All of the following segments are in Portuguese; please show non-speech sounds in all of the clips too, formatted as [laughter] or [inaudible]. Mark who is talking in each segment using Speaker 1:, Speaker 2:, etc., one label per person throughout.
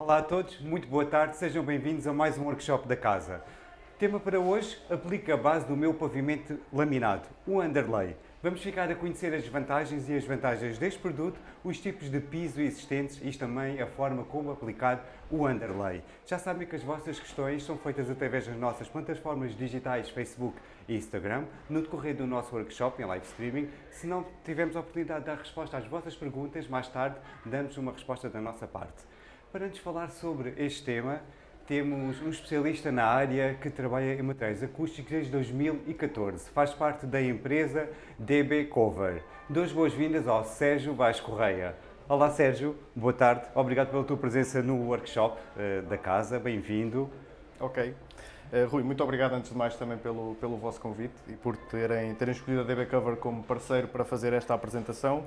Speaker 1: Olá a todos, muito boa tarde, sejam bem-vindos a mais um workshop da casa. Tema para hoje, aplica a base do meu pavimento laminado, o underlay. Vamos ficar a conhecer as vantagens e as vantagens deste produto, os tipos de piso existentes e também a forma como aplicar o underlay. Já sabem que as vossas questões são feitas através das nossas plataformas digitais Facebook e Instagram, no decorrer do nosso workshop em live streaming. Se não tivermos a oportunidade de dar resposta às vossas perguntas, mais tarde damos uma resposta da nossa parte. Para nos falar sobre este tema, temos um especialista na área que trabalha em materiais acústicos desde 2014. Faz parte da empresa DB Cover. Duas boas-vindas ao Sérgio Vaz Correia. Olá Sérgio, boa tarde. Obrigado pela tua presença no workshop uh, da casa. Bem-vindo.
Speaker 2: Ok. Uh, Rui, muito obrigado antes de mais também pelo, pelo vosso convite e por terem, terem escolhido a DB Cover como parceiro para fazer esta apresentação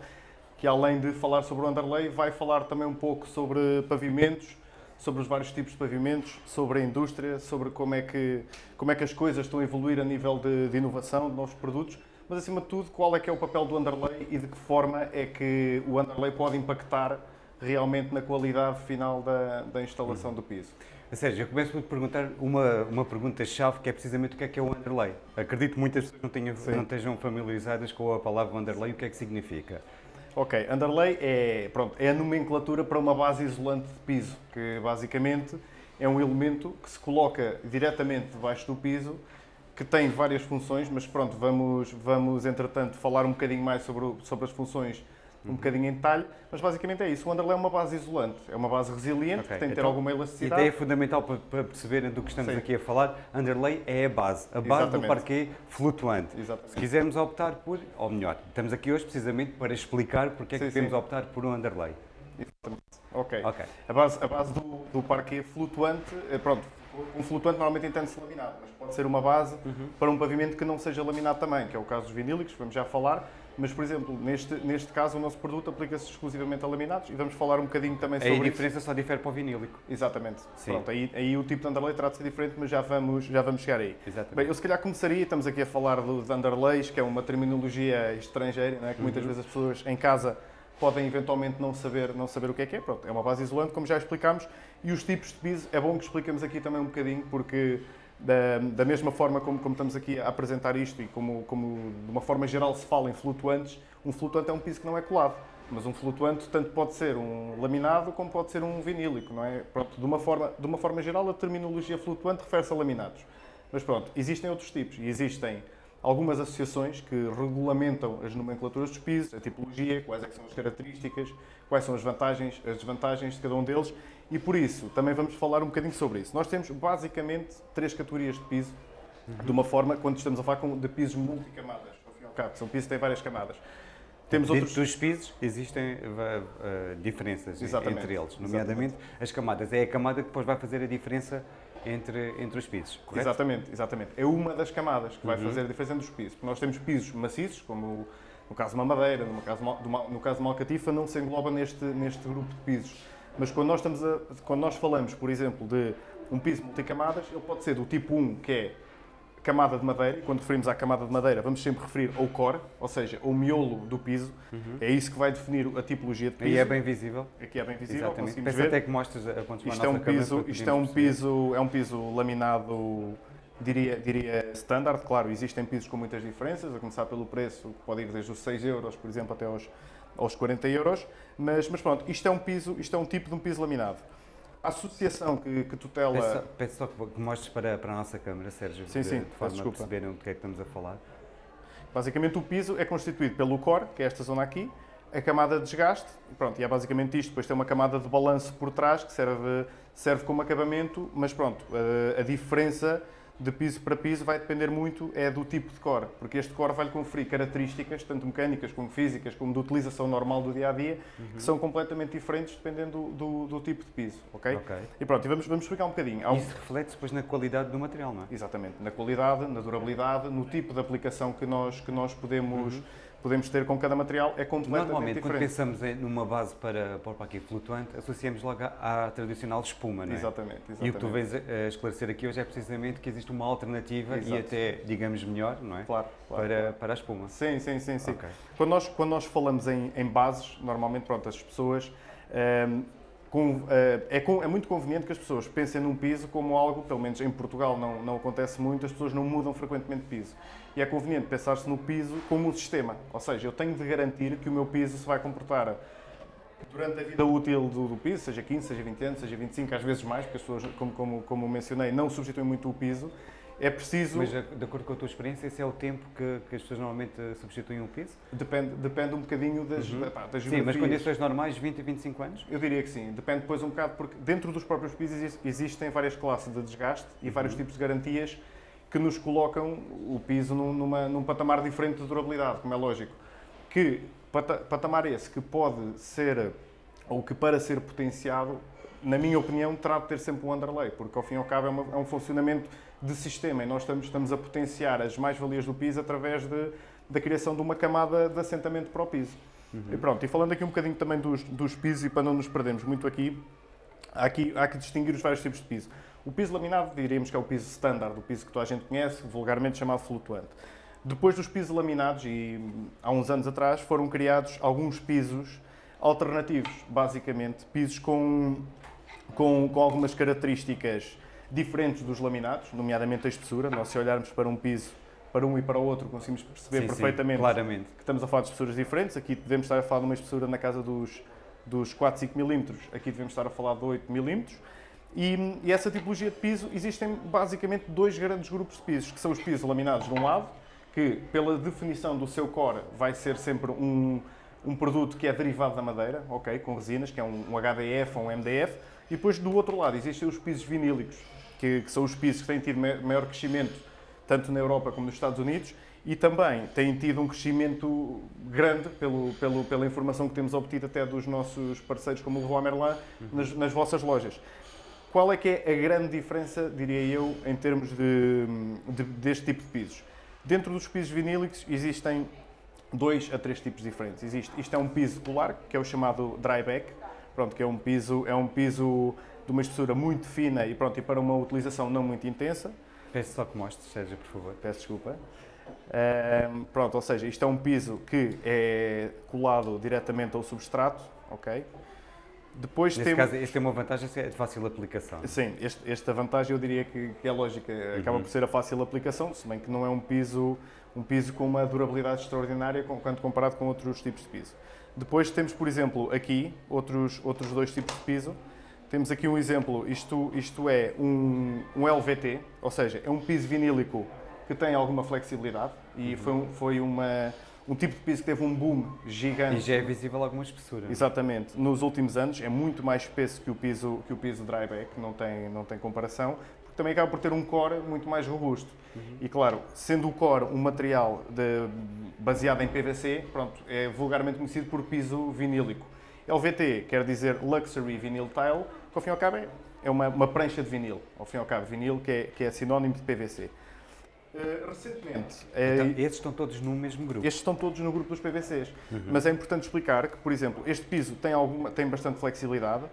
Speaker 2: que além de falar sobre o underlay, vai falar também um pouco sobre pavimentos, sobre os vários tipos de pavimentos, sobre a indústria, sobre como é que, como é que as coisas estão a evoluir a nível de, de inovação, de novos produtos, mas acima de tudo, qual é que é o papel do underlay e de que forma é que o underlay pode impactar realmente na qualidade final da, da instalação do piso.
Speaker 1: Sérgio, eu começo por perguntar uma, uma pergunta-chave que é precisamente o que é que é o underlay. Acredito que muitas pessoas não, tenham, não estejam familiarizadas com a palavra underlay e o que é que significa.
Speaker 2: Ok, underlay é, pronto, é a nomenclatura para uma base isolante de piso, que basicamente é um elemento que se coloca diretamente debaixo do piso, que tem várias funções, mas pronto, vamos, vamos entretanto falar um bocadinho mais sobre, sobre as funções um bocadinho em detalhe, mas basicamente é isso. O underlay é uma base isolante, é uma base resiliente, okay. que tem que ter então, alguma elasticidade.
Speaker 1: Ideia fundamental para, para perceberem do que estamos Sim. aqui a falar, underlay é a base, a base Exatamente. do parquet flutuante. Exatamente. Se quisermos optar por, ou melhor, estamos aqui hoje precisamente para explicar porque é que devemos optar por um underlay.
Speaker 2: Exatamente. Ok. okay. A base, a base do, do parquet flutuante, eh, pronto, um flutuante normalmente entende-se laminado, mas pode ser uma base uhum. para um pavimento que não seja laminado também, que é o caso dos vinílicos, vamos já falar, mas, por exemplo, neste, neste caso, o nosso produto aplica-se exclusivamente a laminados e vamos falar um bocadinho também sobre
Speaker 1: isso. a diferença isso. só difere para o vinílico.
Speaker 2: Exatamente. Sim. Pronto, aí, aí o tipo de underlay terá de ser diferente, mas já vamos, já vamos chegar aí. Exatamente. Bem, eu se calhar começaria, estamos aqui a falar dos underlays, que é uma terminologia estrangeira, é? que muitas uhum. vezes as pessoas em casa podem eventualmente não saber, não saber o que é que é. Pronto, é uma base isolante, como já explicámos, e os tipos de piso, é bom que expliquemos aqui também um bocadinho, porque da, da mesma forma como, como, estamos aqui a apresentar isto e como, como de uma forma geral se fala em flutuantes, um flutuante é um piso que não é colado. Mas um flutuante tanto pode ser um laminado como pode ser um vinílico, não é? Pronto, de uma forma, de uma forma geral, a terminologia flutuante refere-se a laminados. Mas pronto, existem outros tipos e existem algumas associações que regulamentam as nomenclaturas dos pisos, a tipologia, quais é são as características, quais são as vantagens, as desvantagens de cada um deles e por isso também vamos falar um bocadinho sobre isso. Nós temos basicamente três categorias de piso, uhum. de uma forma, quando estamos a falar de pisos multicamadas, ao fim e ao cabo, são pisos que têm várias camadas.
Speaker 1: Temos Dentro outros... dos pisos existem uh, uh, diferenças Exatamente. entre eles, nomeadamente Exatamente. as camadas. É a camada que depois vai fazer a diferença entre, entre os pisos, correto?
Speaker 2: Exatamente, exatamente. É uma das camadas que vai uhum. fazer a diferença entre os pisos. Porque nós temos pisos maciços, como no caso de uma madeira, no caso, de uma, no caso de uma alcatifa, não se engloba neste, neste grupo de pisos. Mas quando nós, estamos a, quando nós falamos, por exemplo, de um piso multicamadas, ele pode ser do tipo 1, que é camada de madeira, e quando referimos à camada de madeira, vamos sempre referir ao core, ou seja, ao miolo do piso. Uhum. É isso que vai definir a tipologia de piso.
Speaker 1: Aí é bem visível.
Speaker 2: Aqui é bem visível,
Speaker 1: Exatamente. Pensa ver. até que mostras a
Speaker 2: pontos isto é um piso, Isto é um piso, é um piso laminado, diria, diria standard. Claro, existem pisos com muitas diferenças, a começar pelo preço, que pode ir desde os 6 euros, por exemplo, até aos, aos 40 euros. Mas, mas pronto, isto é um piso, isto é um tipo de um piso laminado a associação que, que tutela...
Speaker 1: Peço, peço só que mostres para, para a nossa câmara, Sérgio,
Speaker 2: sim, sim,
Speaker 1: de, de forma a perceberem o que é que estamos a falar.
Speaker 2: Basicamente o piso é constituído pelo core, que é esta zona aqui, a camada de desgaste, pronto, e é basicamente isto, depois tem uma camada de balanço por trás que serve, serve como acabamento, mas pronto, a, a diferença de piso para piso vai depender muito é do tipo de core, porque este core vai-lhe conferir características, tanto mecânicas como físicas, como de utilização normal do dia-a-dia, -dia, uhum. que são completamente diferentes dependendo do, do, do, tipo de piso, ok? okay. E pronto, e vamos, vamos explicar um bocadinho.
Speaker 1: Isso reflete depois na qualidade do material, não é?
Speaker 2: Exatamente, na qualidade, na durabilidade, no tipo de aplicação que nós, que nós podemos... Uhum podemos ter com cada material é completamente
Speaker 1: Normalmente,
Speaker 2: diferente.
Speaker 1: quando pensamos numa base para, para parquet flutuante, associamos logo à, à, tradicional espuma, não é?
Speaker 2: Exatamente, exatamente.
Speaker 1: E o que tu vens a esclarecer aqui hoje é precisamente que existe uma alternativa Exato. e até, digamos, melhor, não é?
Speaker 2: Claro,
Speaker 1: claro,
Speaker 2: para,
Speaker 1: claro. para a espuma.
Speaker 2: Sim, sim, sim. sim. Okay. Quando, nós, quando nós falamos em, em bases, normalmente, pronto, as pessoas... Ehm, com, é, é, muito conveniente que as pessoas pensem num piso como algo, pelo menos em Portugal não, não acontece muito, as pessoas não mudam frequentemente de piso. E é conveniente pensar-se no piso como um sistema, ou seja, eu tenho de garantir que o meu piso se vai comportar durante a vida útil do, do, piso, seja 15, seja 20 anos, seja 25, às vezes mais, porque as pessoas, como, como, como mencionei, não substituem muito o piso. É preciso.
Speaker 1: Mas, de acordo com a tua experiência, esse é o tempo que, que as pessoas normalmente substituem o piso?
Speaker 2: Depende, depende um bocadinho das, uhum. pá, das
Speaker 1: Sim, mas condições normais, 20 e 25 anos?
Speaker 2: Eu diria que sim. Depende depois um bocado, porque dentro dos próprios pisos existem várias classes de desgaste e uhum. vários tipos de garantias que nos colocam o piso num, numa, num patamar diferente de durabilidade, como é lógico. Que patamar esse que pode ser ou que para ser potenciado, na minha opinião, terá de ter sempre um underlay, porque ao fim e ao cabo é, uma, é um funcionamento de sistema e nós estamos, estamos a potenciar as mais-valias do piso através de, da criação de uma camada de assentamento para o piso. Uhum. E pronto, e falando aqui um bocadinho também dos, dos pisos e para não nos perdermos muito aqui, há aqui, há que distinguir os vários tipos de piso. O piso laminado, diríamos que é o piso standard, o piso que toda a gente conhece, vulgarmente chamado flutuante. Depois dos pisos laminados, e há uns anos atrás, foram criados alguns pisos alternativos, basicamente, pisos com, com, com algumas características diferentes dos laminados, nomeadamente a espessura. Nós, se olharmos para um piso, para um e para o outro, conseguimos perceber sim, perfeitamente sim, que estamos a falar de espessuras diferentes. Aqui devemos estar a falar de uma espessura na casa dos, dos 4, 5 milímetros, aqui devemos estar a falar de 8 milímetros. E, e, essa tipologia de piso, existem basicamente dois grandes grupos de pisos, que são os pisos laminados de um lado, que pela definição do seu core vai ser sempre um, um produto que é derivado da madeira, ok, com resinas, que é um, um HDF ou um MDF, e depois do outro lado existem os pisos vinílicos, que, que, são os pisos que têm tido maior crescimento tanto na Europa como nos Estados Unidos e também têm tido um crescimento grande pelo, pelo, pela informação que temos obtido até dos nossos parceiros como o Leroy Merlin nas, nas vossas lojas. Qual é que é a grande diferença, diria eu, em termos de, de, deste tipo de pisos? Dentro dos pisos vinílicos existem dois a três tipos diferentes. Existe, isto é um piso polar, que é o chamado dryback, pronto, que é um piso, é um piso de uma espessura muito fina e, pronto, e para uma utilização não muito intensa.
Speaker 1: Peço só que mostres, Sérgio, por favor.
Speaker 2: Peço desculpa. Um, pronto, ou seja, isto é um piso que é colado diretamente ao substrato, ok?
Speaker 1: Depois Neste tem... caso, este tem uma vantagem é de fácil aplicação.
Speaker 2: Sim, este, esta vantagem eu diria que, que é lógica, acaba uhum. por ser a fácil aplicação, se bem que não é um piso um piso com uma durabilidade extraordinária quando comparado com outros tipos de piso. Depois temos, por exemplo, aqui outros, outros dois tipos de piso. Temos aqui um exemplo, isto, isto é um, um LVT, ou seja, é um piso vinílico que tem alguma flexibilidade e uhum. foi, foi uma, um tipo de piso que teve um boom gigante.
Speaker 1: E já é visível alguma espessura.
Speaker 2: Exatamente. Nos últimos anos é muito mais espesso que o piso, que o piso dryback, não tem, não tem comparação também acaba por ter um core muito mais robusto. Uhum. E claro, sendo o core um material de, baseado em PVC, pronto, é vulgarmente conhecido por piso vinílico. LVT quer dizer Luxury Vinyl Tile, que ao fim e ao cabo é, é uma, uma prancha de vinil, ao fim e ao cabo, vinil que é, que é sinónimo de PVC. Uh, eh, recentemente.
Speaker 1: Então, uh, estes estão todos no mesmo grupo?
Speaker 2: Estes estão todos no grupo dos PVCs. Uhum. Mas é importante explicar que, por exemplo, este piso tem, alguma, tem bastante flexibilidade,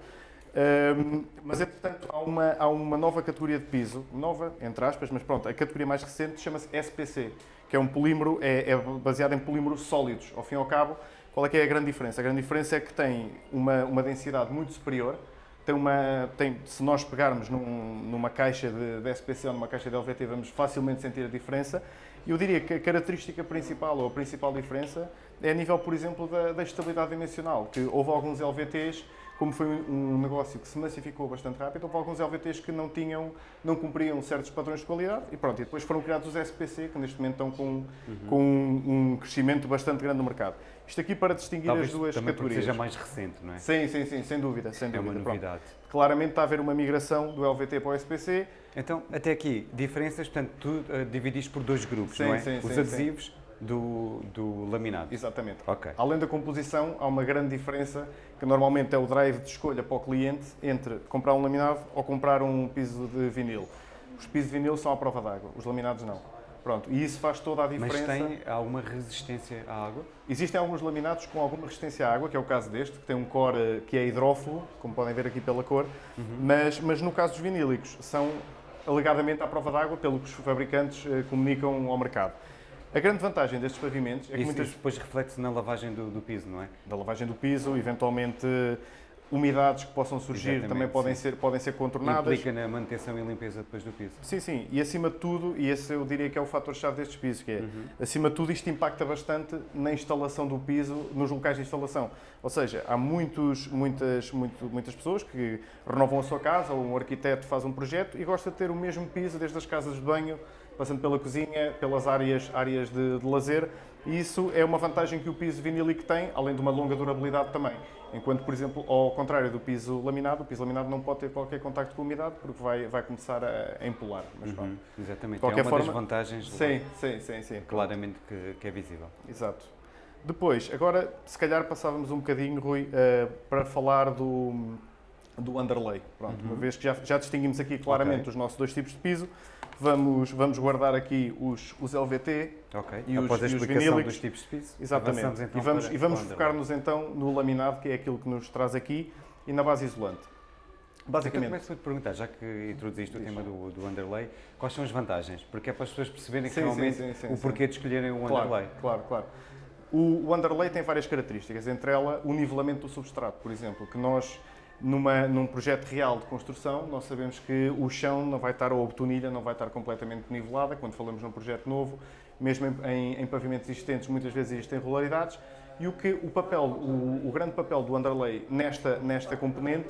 Speaker 2: um, mas, entretanto, há uma, há uma nova categoria de piso, nova, entre aspas, mas pronto, a categoria mais recente chama-se SPC, que é um polímero, é, é, baseado em polímeros sólidos. Ao fim e ao cabo, qual é que é a grande diferença? A grande diferença é que tem uma, uma densidade muito superior, tem uma, tem, se nós pegarmos num, numa caixa de, de SPC ou numa caixa de LVT, vamos facilmente sentir a diferença. Eu diria que a característica principal, ou a principal diferença, é a nível, por exemplo, da, da estabilidade dimensional, que houve alguns LVTs como foi um negócio que se massificou bastante rápido, houve alguns LVTs que não tinham, não cumpriam certos padrões de qualidade e pronto, e depois foram criados os SPC, que neste momento estão com, uhum. com um, um, crescimento bastante grande no mercado. Isto aqui para distinguir
Speaker 1: Talvez
Speaker 2: as duas
Speaker 1: também
Speaker 2: categorias.
Speaker 1: seja mais recente, não é?
Speaker 2: Sim, sim, sim, sem dúvida, sem
Speaker 1: é
Speaker 2: dúvida.
Speaker 1: uma novidade.
Speaker 2: Pronto. Claramente está a haver uma migração do LVT para o SPC.
Speaker 1: Então, até aqui, diferenças, portanto, tu uh, dividiste por dois grupos,
Speaker 2: sim,
Speaker 1: não é?
Speaker 2: Sim,
Speaker 1: Os
Speaker 2: sim,
Speaker 1: adesivos
Speaker 2: sim
Speaker 1: do, do laminado.
Speaker 2: Exatamente.
Speaker 1: Okay.
Speaker 2: Além da composição, há uma grande diferença, que normalmente é o drive de escolha para o cliente, entre comprar um laminado ou comprar um piso de vinil. Os pisos de vinil são à prova d'água, os laminados não. Pronto, e isso faz toda a diferença.
Speaker 1: Mas tem alguma resistência à água?
Speaker 2: Existem alguns laminados com alguma resistência à água, que é o caso deste, que tem um core que é hidrófilo, como podem ver aqui pela cor, uhum. mas, mas no caso dos vinílicos, são alegadamente à prova d'água, pelo que os fabricantes eh, comunicam ao mercado. A grande vantagem destes pavimentos é que
Speaker 1: isso,
Speaker 2: muitas...
Speaker 1: Isso depois reflete-se na lavagem do, do, piso, não é?
Speaker 2: Da lavagem do piso, eventualmente umidades que possam surgir Exatamente, também podem ser, podem ser contornadas.
Speaker 1: Implica na manutenção e limpeza depois do piso.
Speaker 2: Sim, sim. E acima de tudo, e esse eu diria que é o fator-chave destes pisos, que é, uhum. acima de tudo, isto impacta bastante na instalação do piso, nos locais de instalação. Ou seja, há muitos, muitas, muito, muitas pessoas que renovam a sua casa, ou um arquiteto faz um projeto e gosta de ter o mesmo piso desde as casas de banho, passando pela cozinha, pelas áreas, áreas de, de lazer, e isso é uma vantagem que o piso vinílico tem, além de uma longa durabilidade também. Enquanto, por exemplo, ao contrário do piso laminado, o piso laminado não pode ter qualquer contacto com a umidade porque vai, vai começar a, empolar.
Speaker 1: Mas, uhum, exatamente, qualquer é uma forma, das vantagens
Speaker 2: sim, sim, sim, sim.
Speaker 1: claramente que, que, é visível.
Speaker 2: Exato. Depois, agora, se calhar passávamos um bocadinho, Rui, uh, para falar do, do underlay. Pronto, uhum. Uma vez que já, já distinguimos aqui claramente okay. os nossos dois tipos de piso, vamos, vamos guardar aqui os, os LVT
Speaker 1: okay. e, Após os, a explicação dos tipos de piso.
Speaker 2: Exatamente. Então e vamos, e vamos focar-nos então no laminado, que é aquilo que nos traz aqui, e na base isolante.
Speaker 1: Basicamente. Então começo a te perguntar, já que introduziste o tema do, do underlay, quais são as vantagens? Porque é para as pessoas perceberem sim, realmente sim, sim, o porquê de escolherem o
Speaker 2: claro,
Speaker 1: underlay.
Speaker 2: Claro, claro. O, o underlay tem várias características, entre elas o nivelamento do substrato, por exemplo, que nós numa, num projeto real de construção, nós sabemos que o chão não vai estar, ou a betonilha não vai estar completamente nivelada, quando falamos num projeto novo, mesmo em, em, em pavimentos existentes, muitas vezes existem irregularidades, e o que o papel, o, o, grande papel do underlay nesta, nesta componente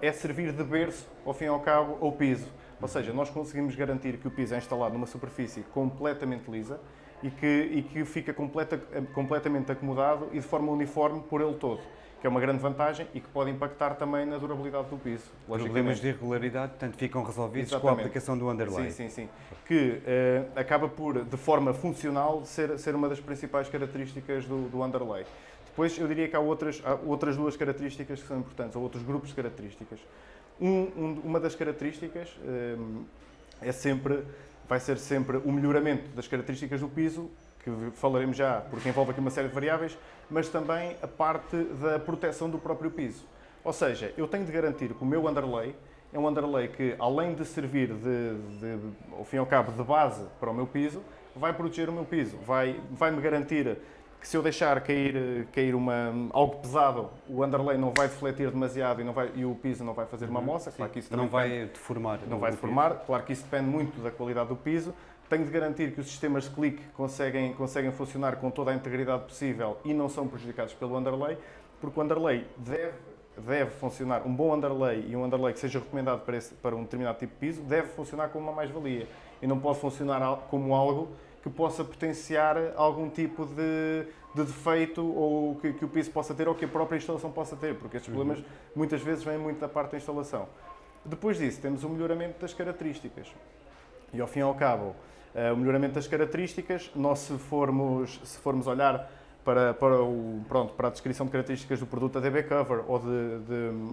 Speaker 2: é servir de berço, ao fim e ao cabo, ao piso. Ou seja, nós conseguimos garantir que o piso é instalado numa superfície completamente lisa e que, e que fica completa, completamente acomodado e de forma uniforme por ele todo que é uma grande vantagem e que pode impactar também na durabilidade do piso.
Speaker 1: Problemas de irregularidade, portanto, ficam resolvidos Exatamente. com a aplicação do underlay.
Speaker 2: Sim, sim, sim. Que uh, acaba por, de forma funcional, ser, ser uma das principais características do, do underlay. Depois, eu diria que há outras, há outras duas características que são importantes, ou outros grupos de características. Um, um, uma das características uh, é sempre, vai ser sempre o melhoramento das características do piso que falaremos já, porque envolve aqui uma série de variáveis, mas também a parte da proteção do próprio piso. Ou seja, eu tenho de garantir que o meu underlay é um underlay que, além de servir, de, de, ao fim e ao cabo, de base para o meu piso, vai proteger o meu piso, vai, vai garantir que se eu deixar cair, cair uma, algo pesado, o underlay não vai defletir demasiado e, não vai, e o piso não vai fazer uma uhum. moça.
Speaker 1: Claro que isso não vai deformar.
Speaker 2: Não vai deformar. Claro que isso depende muito da qualidade do piso, tenho de garantir que os sistemas de clique conseguem, conseguem funcionar com toda a integridade possível e não são prejudicados pelo underlay, porque o underlay deve, deve funcionar, um bom underlay e um underlay que seja recomendado para, esse, para um determinado tipo de piso, deve funcionar como uma mais-valia e não pode funcionar como algo que possa potenciar algum tipo de, de defeito ou que, que, o piso possa ter ou que a própria instalação possa ter, porque estes problemas uhum. muitas vezes vêm muito da parte da instalação. Depois disso, temos o melhoramento das características. E ao fim e ao cabo, o melhoramento das características. Nós, se formos, se formos olhar para, para, o, pronto, para a descrição de características do produto da DB Cover ou, de, de,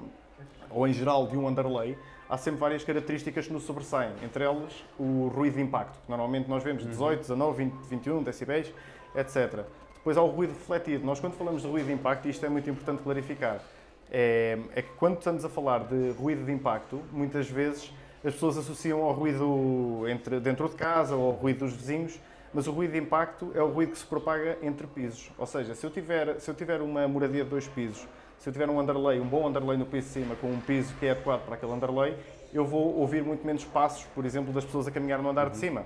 Speaker 2: ou em geral de um underlay, há sempre várias características que nos sobressaem, entre elas o ruído de impacto, que normalmente nós vemos 18, 19, 20, 21 decibéis, etc. Depois há o ruído refletido. Nós, quando falamos de ruído de impacto, e isto é muito importante clarificar, é, é que quando estamos a falar de ruído de impacto, muitas vezes as pessoas associam ao ruído entre, dentro de casa ou ao ruído dos vizinhos, mas o ruído de impacto é o ruído que se propaga entre pisos. Ou seja, se eu tiver, se eu tiver uma moradia de dois pisos, se eu tiver um underlay, um bom underlay no piso de cima, com um piso que é adequado para aquele underlay, eu vou ouvir muito menos passos, por exemplo, das pessoas a caminhar no andar uhum. de cima.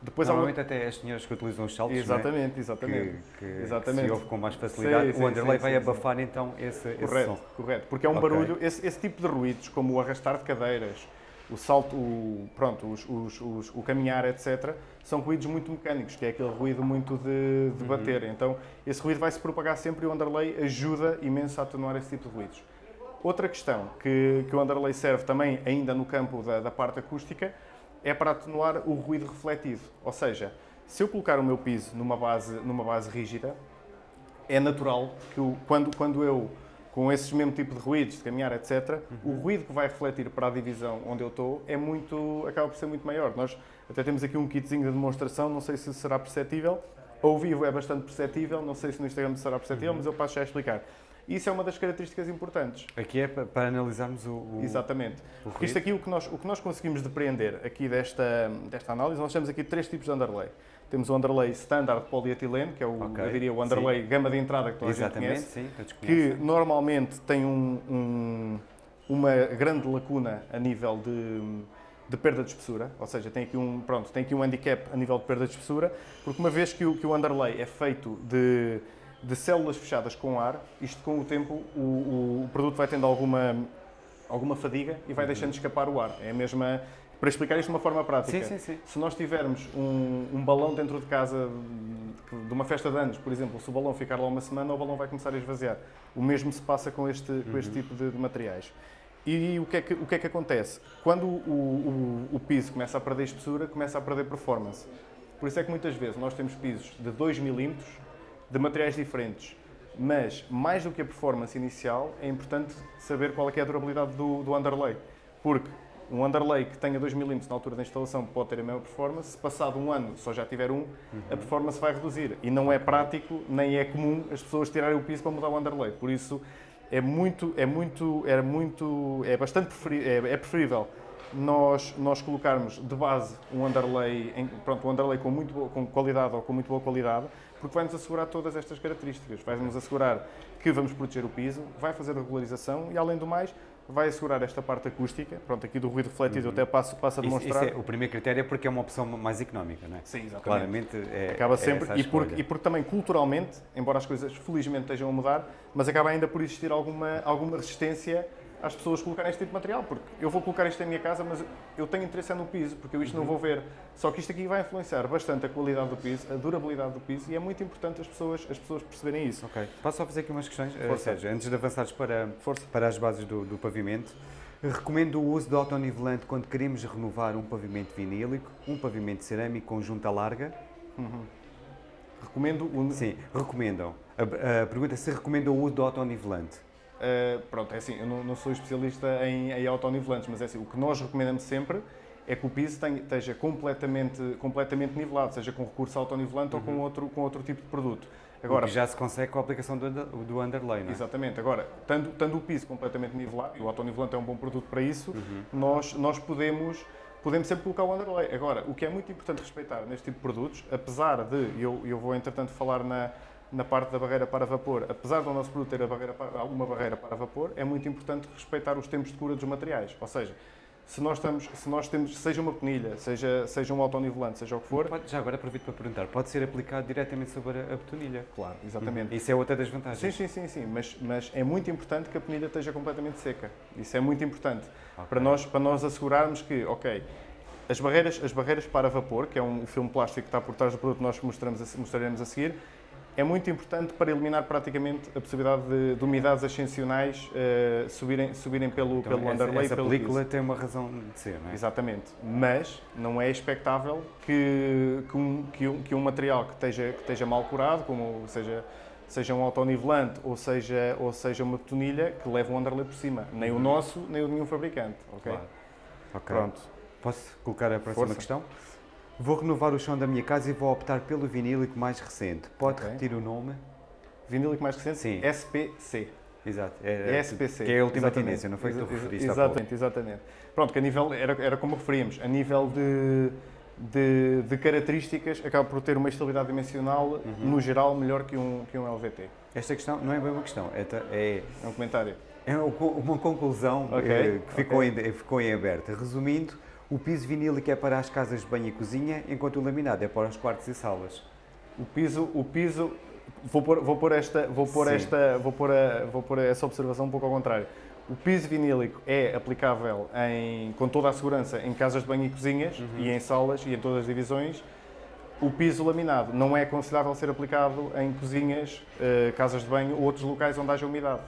Speaker 1: Depois, Normalmente até as senhoras que utilizam os saltos,
Speaker 2: exatamente,
Speaker 1: é?
Speaker 2: exatamente,
Speaker 1: que, que, exatamente. que se ouve com mais facilidade, sim, o underlay sim, vai sim, abafar então esse,
Speaker 2: correto,
Speaker 1: esse som.
Speaker 2: Correto, porque é um okay. barulho, esse, esse, tipo de ruídos, como o arrastar de cadeiras, o salto, o, pronto, os, os, os, o caminhar, etc., são ruídos muito mecânicos, que é aquele ruído muito de, de uhum. bater. Então, esse ruído vai se propagar sempre e o underlay ajuda imenso a atenuar esse tipo de ruídos. Outra questão que, que o underlay serve também, ainda no campo da, da parte acústica, é para atenuar o ruído refletido. Ou seja, se eu colocar o meu piso numa base, numa base rígida, é natural que o, quando, quando eu com esse mesmo tipo de ruídos, de caminhar, etc., uhum. o ruído que vai refletir para a divisão onde eu estou é muito, acaba por ser muito maior. Nós até temos aqui um kitzinho de demonstração, não sei se será perceptível. Ao vivo é bastante perceptível, não sei se no Instagram será perceptível, uhum. mas eu passo já a explicar. Isso é uma das características importantes.
Speaker 1: Aqui é para, analisarmos o, o
Speaker 2: Exatamente. O Porque isto aqui, o que, nós, o que nós conseguimos depreender aqui desta, desta análise, nós temos aqui três tipos de underlay. Temos o underlay standard polietileno, que é o, okay. eu diria, o underlay sim. gama de entrada que toda
Speaker 1: Exatamente, a
Speaker 2: gente
Speaker 1: conhece, sim,
Speaker 2: que normalmente tem um, um, uma grande lacuna a nível de, de perda de espessura, ou seja, tem aqui um, pronto, tem aqui um handicap a nível de perda de espessura, porque uma vez que o, que o underlay é feito de, de células fechadas com ar, isto com o tempo o, o, produto vai tendo alguma, alguma fadiga e vai uhum. deixando escapar o ar. É a mesma para explicar isto de uma forma prática,
Speaker 1: sim, sim, sim.
Speaker 2: se nós tivermos um, um, balão dentro de casa de uma festa de anos, por exemplo, se o balão ficar lá uma semana, o balão vai começar a esvaziar. O mesmo se passa com este, uhum. com este uhum. tipo de, de, materiais. E o que, é que, o que é que acontece? Quando o, o, o piso começa a perder espessura, começa a perder performance. Por isso é que muitas vezes nós temos pisos de 2 milímetros, de materiais diferentes, mas mais do que a performance inicial, é importante saber qual é, é a durabilidade do, do underlay. Porque um underlay que tenha 2 mm na altura da instalação pode ter a mesma performance, se passado um ano só já tiver um, uhum. a performance vai reduzir. E não é prático, nem é comum as pessoas tirarem o piso para mudar o underlay. Por isso, é muito, é muito, é muito, é bastante preferível, é, é preferível nós, nós colocarmos de base um underlay, em, pronto, um underlay com, muito com qualidade ou com muito boa qualidade, porque vai-nos assegurar todas estas características. Vai-nos assegurar que vamos proteger o piso, vai fazer a regularização e, além do mais, vai assegurar esta parte acústica. Pronto, aqui do ruído refletido uhum. até passo, passo a demonstrar.
Speaker 1: Isso, isso é, o primeiro critério é porque é uma opção mais económica, não é?
Speaker 2: Sim, exatamente.
Speaker 1: Claramente é,
Speaker 2: Acaba é sempre, é e, porque, e porque também culturalmente, embora as coisas felizmente estejam a mudar, mas acaba ainda por existir alguma, alguma resistência às pessoas colocarem este tipo de material, porque eu vou colocar isto em minha casa, mas eu tenho interesse no piso, porque eu isto uhum. não vou ver. Só que isto aqui vai influenciar bastante a qualidade do piso, a durabilidade do piso, e é muito importante as pessoas, as pessoas perceberem isso.
Speaker 1: Ok. Posso só fazer aqui umas questões? Eh, Força. Sérgio, antes de avançares para, Força. para as bases do, do pavimento, recomendo o uso de autonivelante quando queremos renovar um pavimento vinílico, um pavimento cerâmico com junta larga?
Speaker 2: Uhum. Recomendo o...
Speaker 1: Sim, recomendam. A, a pergunta é se recomendam o uso do autonivelante.
Speaker 2: Uh, pronto, é assim, eu não, não sou especialista em, em autonivelantes, mas é assim, o que nós recomendamos sempre é que o piso tenha, esteja completamente, completamente nivelado, seja com recurso autonivelante uhum. ou com uhum. outro, com outro tipo de produto.
Speaker 1: Agora, o que já se consegue com a aplicação do, do underlay, não é?
Speaker 2: Exatamente. Agora, tendo, tendo o piso completamente nivelado, e o autonivelante é um bom produto para isso, uhum. nós, nós podemos, podemos sempre colocar o underlay. Agora, o que é muito importante respeitar neste tipo de produtos, apesar de, eu, eu vou entretanto falar na, na parte da barreira para vapor, apesar do nosso produto ter barreira para, alguma barreira para vapor, é muito importante respeitar os tempos de cura dos materiais. Ou seja, se nós, estamos, se nós temos, seja uma penilha, seja, seja um autonivelante, seja o que for...
Speaker 1: Pode, já agora aproveito para perguntar, pode ser aplicado diretamente sobre a, a betonilha?
Speaker 2: Claro, exatamente.
Speaker 1: Uhum. Isso é outra das vantagens?
Speaker 2: Sim, sim, sim, sim. Mas, mas é muito importante que a penilha esteja completamente seca. Isso é muito importante. Okay. Para, nós, para nós assegurarmos que, ok, as barreiras, as barreiras para vapor, que é um filme plástico que está por trás do produto que nós mostramos, mostraremos a seguir, é muito importante para eliminar praticamente a possibilidade de, de umidades ascensionais uh, subirem, subirem pelo, então, pelo
Speaker 1: essa,
Speaker 2: underlay.
Speaker 1: Essa
Speaker 2: pelo
Speaker 1: película piso. tem uma razão de ser, não é?
Speaker 2: Exatamente. Mas não é expectável que, que, um, que, um, que um material que esteja, que esteja mal curado, como seja, seja um autonivelante ou seja, ou seja uma betonilha, que leve um underlay por cima. Nem o uhum. nosso, nem o de nenhum fabricante. Ok?
Speaker 1: Claro. okay. Pronto. Posso colocar a próxima Força. questão? Vou renovar o chão da minha casa e vou optar pelo vinílico mais recente. Pode okay. repetir o nome?
Speaker 2: Vinílico mais recente?
Speaker 1: Sim.
Speaker 2: SPC.
Speaker 1: Exato.
Speaker 2: É, é SPC.
Speaker 1: Que é a última exatamente. tendência, não foi que tu referiste
Speaker 2: Exatamente, exatamente. Pronto, que a nível, era, era como referíamos, a nível de, de, de características, acaba por ter uma estabilidade dimensional, uhum. no geral, melhor que um, que um LVT.
Speaker 1: Esta questão não é bem uma questão, é,
Speaker 2: é, é um comentário.
Speaker 1: É uma conclusão okay. Eh, que ficou, okay. em, ficou em aberto. Resumindo, o piso vinílico é para as casas de banho e cozinha, enquanto o laminado é para os quartos e salas.
Speaker 2: O piso, o piso vou pôr, vou pôr esta, vou pôr esta, vou pôr, a, vou pôr essa observação um pouco ao contrário. O piso vinílico é aplicável em, com toda a segurança em casas de banho e cozinhas uhum. e em salas e em todas as divisões. O piso laminado não é aconselhável ser aplicado em cozinhas, eh, casas de banho ou outros locais onde haja umidade.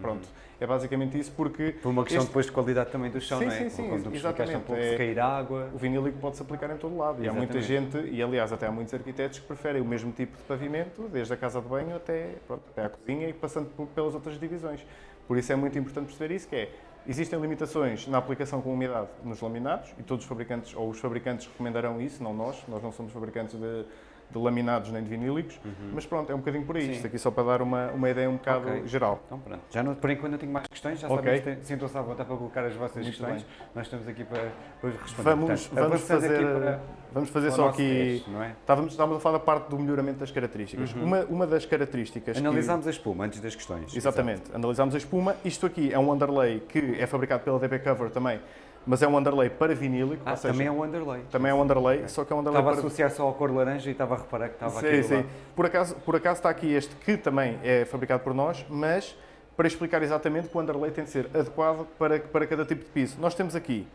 Speaker 2: Pronto. Uhum. É basicamente isso porque...
Speaker 1: Por uma questão este... depois de qualidade também do chão,
Speaker 2: sim,
Speaker 1: não é?
Speaker 2: Sim, sim, Quando exatamente. Um pouco,
Speaker 1: é... se cair água...
Speaker 2: O vinílico pode-se aplicar em todo lado. E há muita gente, e aliás até há muitos arquitetos que preferem o mesmo tipo de pavimento, desde a casa de banho até, pronto, até a cozinha e passando pelas outras divisões. Por isso é muito importante perceber isso, que é, existem limitações na aplicação com umidade nos laminados, e todos os fabricantes, ou os fabricantes recomendarão isso, não nós, nós não somos fabricantes de de laminados nem de vinílicos, uhum. mas pronto, é um bocadinho por aí. Sim. Isto aqui só para dar uma, uma ideia um bocado okay. geral.
Speaker 1: Então pronto. Já não, por enquanto não tenho mais questões, já okay. sabem, sintam-se à vontade para colocar as vossas Muito questões. Bem. Nós estamos aqui para, para responder.
Speaker 2: Vamos, Portanto, vamos fazer, para, vamos fazer só aqui. Teste, é? estávamos, estávamos a falar da parte do melhoramento das características. Uhum. Uma, uma das características.
Speaker 1: Analisámos que... a espuma antes das questões.
Speaker 2: Exatamente, Exato. analisámos a espuma. Isto aqui é um underlay que é fabricado pela DB Cover também mas é um underlay para vinílico.
Speaker 1: Ah, seja, também é um underlay.
Speaker 2: Também é um underlay, okay. só que é um underlay
Speaker 1: Estava
Speaker 2: para...
Speaker 1: a associar só à cor laranja e estava a reparar que estava
Speaker 2: sim,
Speaker 1: aqui
Speaker 2: Sim, por acaso, por acaso está aqui este que também é fabricado por nós, mas para explicar exatamente que o underlay tem de ser adequado para, para cada tipo de piso. Nós temos aqui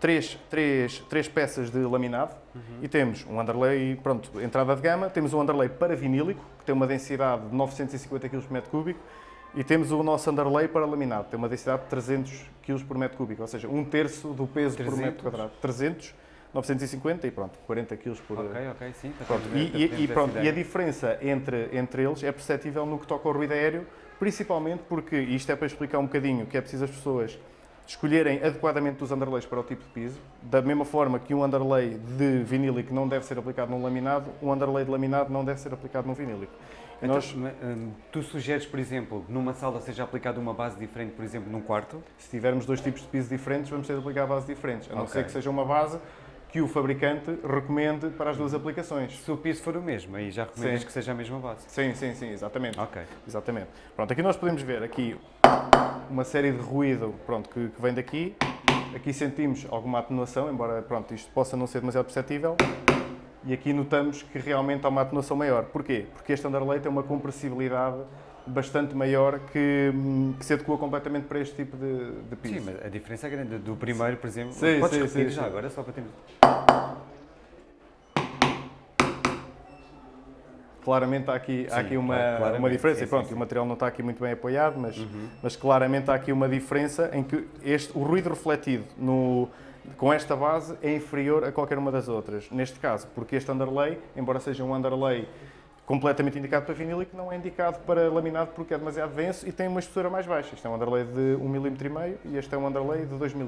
Speaker 2: três, três, três peças de laminado uhum. e temos um underlay, pronto, entrada de gama, temos um underlay para vinílico, que tem uma densidade de 950 kg por metro cúbico, e temos o nosso underlay para laminado, tem uma densidade de 300 kg por metro cúbico, ou seja, um terço do peso 300? por metro quadrado. 300, 950 e pronto, 40 kg por...
Speaker 1: Ok, ok, sim.
Speaker 2: Pronto. E, e, e, pronto, e a diferença entre, entre eles é perceptível no que toca ao ruído aéreo, principalmente porque, e isto é para explicar um bocadinho, que é preciso as pessoas escolherem adequadamente os underlays para o tipo de piso, da mesma forma que um underlay de vinílico não deve ser aplicado num laminado, um underlay de laminado não deve ser aplicado num vinílico.
Speaker 1: Então, Nós, hum, tu sugeres, por exemplo, numa sala seja aplicada uma base diferente, por exemplo, num quarto?
Speaker 2: Se tivermos dois tipos de piso diferentes, vamos ter de aplicar bases diferentes, a não okay. ser que seja uma base que o fabricante recomende para as duas aplicações.
Speaker 1: Se o piso for o mesmo, aí já recomendas sim. que seja a mesma base.
Speaker 2: Sim, sim, sim, exatamente.
Speaker 1: Ok.
Speaker 2: Exatamente. Pronto, aqui nós podemos ver aqui uma série de ruído pronto, que, que vem daqui. Aqui sentimos alguma atenuação, embora pronto, isto possa não ser demasiado perceptível. E aqui notamos que realmente há uma atenuação maior. Porquê? Porque este underlay tem uma compressibilidade bastante maior que, que, se adequa completamente para este tipo de, de piso.
Speaker 1: Sim, mas a diferença é grande. Do primeiro, por exemplo,
Speaker 2: sim,
Speaker 1: podes
Speaker 2: sim,
Speaker 1: repetir
Speaker 2: sim,
Speaker 1: já
Speaker 2: sim.
Speaker 1: agora, só para termos...
Speaker 2: Claramente há aqui, sim, há aqui uma, uma diferença. e pronto, o material não está aqui muito bem apoiado, mas, uhum. mas claramente há aqui uma diferença em que este, o ruído refletido no, com esta base é inferior a qualquer uma das outras. Neste caso, porque este underlay, embora seja um underlay completamente indicado para vinílico, não é indicado para laminado porque é demasiado denso e tem uma espessura mais baixa. Este é um underlay de 1,5 mm e este é um underlay de 2 mm.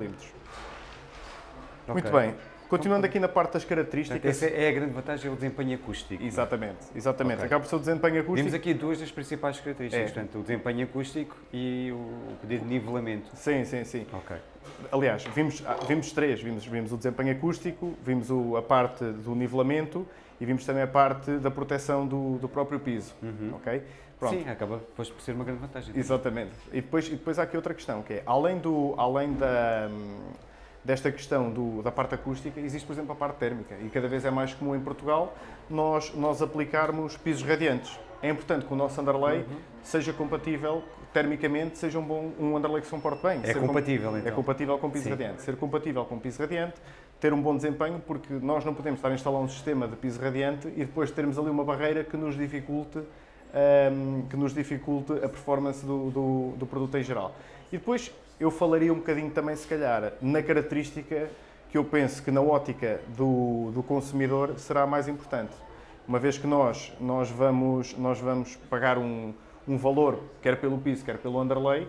Speaker 2: Okay. Muito bem. Continuando aqui na parte das características.
Speaker 1: Essa é a grande vantagem, é o desempenho acústico.
Speaker 2: Exatamente, exatamente. Okay. Acaba por ser o desempenho acústico.
Speaker 1: Temos aqui duas das principais características, é. portanto, o desempenho acústico e o pedido de nivelamento.
Speaker 2: Sim, sim, sim.
Speaker 1: Ok.
Speaker 2: Aliás, vimos, ah, vimos três. Vimos, vimos o desempenho acústico, vimos o, a parte do nivelamento e vimos também a parte da proteção do, do próprio piso. Uhum. Ok?
Speaker 1: Pronto. Sim, acaba depois por ser uma grande vantagem.
Speaker 2: Exatamente. E depois, e depois há aqui outra questão, que é, além, do, além da desta questão do, da parte acústica, existe, por exemplo, a parte térmica. E cada vez é mais comum em Portugal nós, nós aplicarmos pisos radiantes. É importante que o nosso underlay uhum. seja compatível termicamente, seja um, bom, um underlay que se comporte bem.
Speaker 1: É compatível, com, então.
Speaker 2: É compatível com piso Sim. radiante. Ser compatível com piso radiante, ter um bom desempenho, porque nós não podemos estar a instalar um sistema de piso radiante e depois termos ali uma barreira que nos dificulte, ehm, que nos dificulte a performance do, do, do produto em geral. E depois eu falaria um bocadinho também, se calhar, na característica que eu penso que na ótica do, do consumidor será mais importante. Uma vez que nós, nós, vamos, nós vamos pagar um, um valor, quer pelo piso, quer pelo underlay,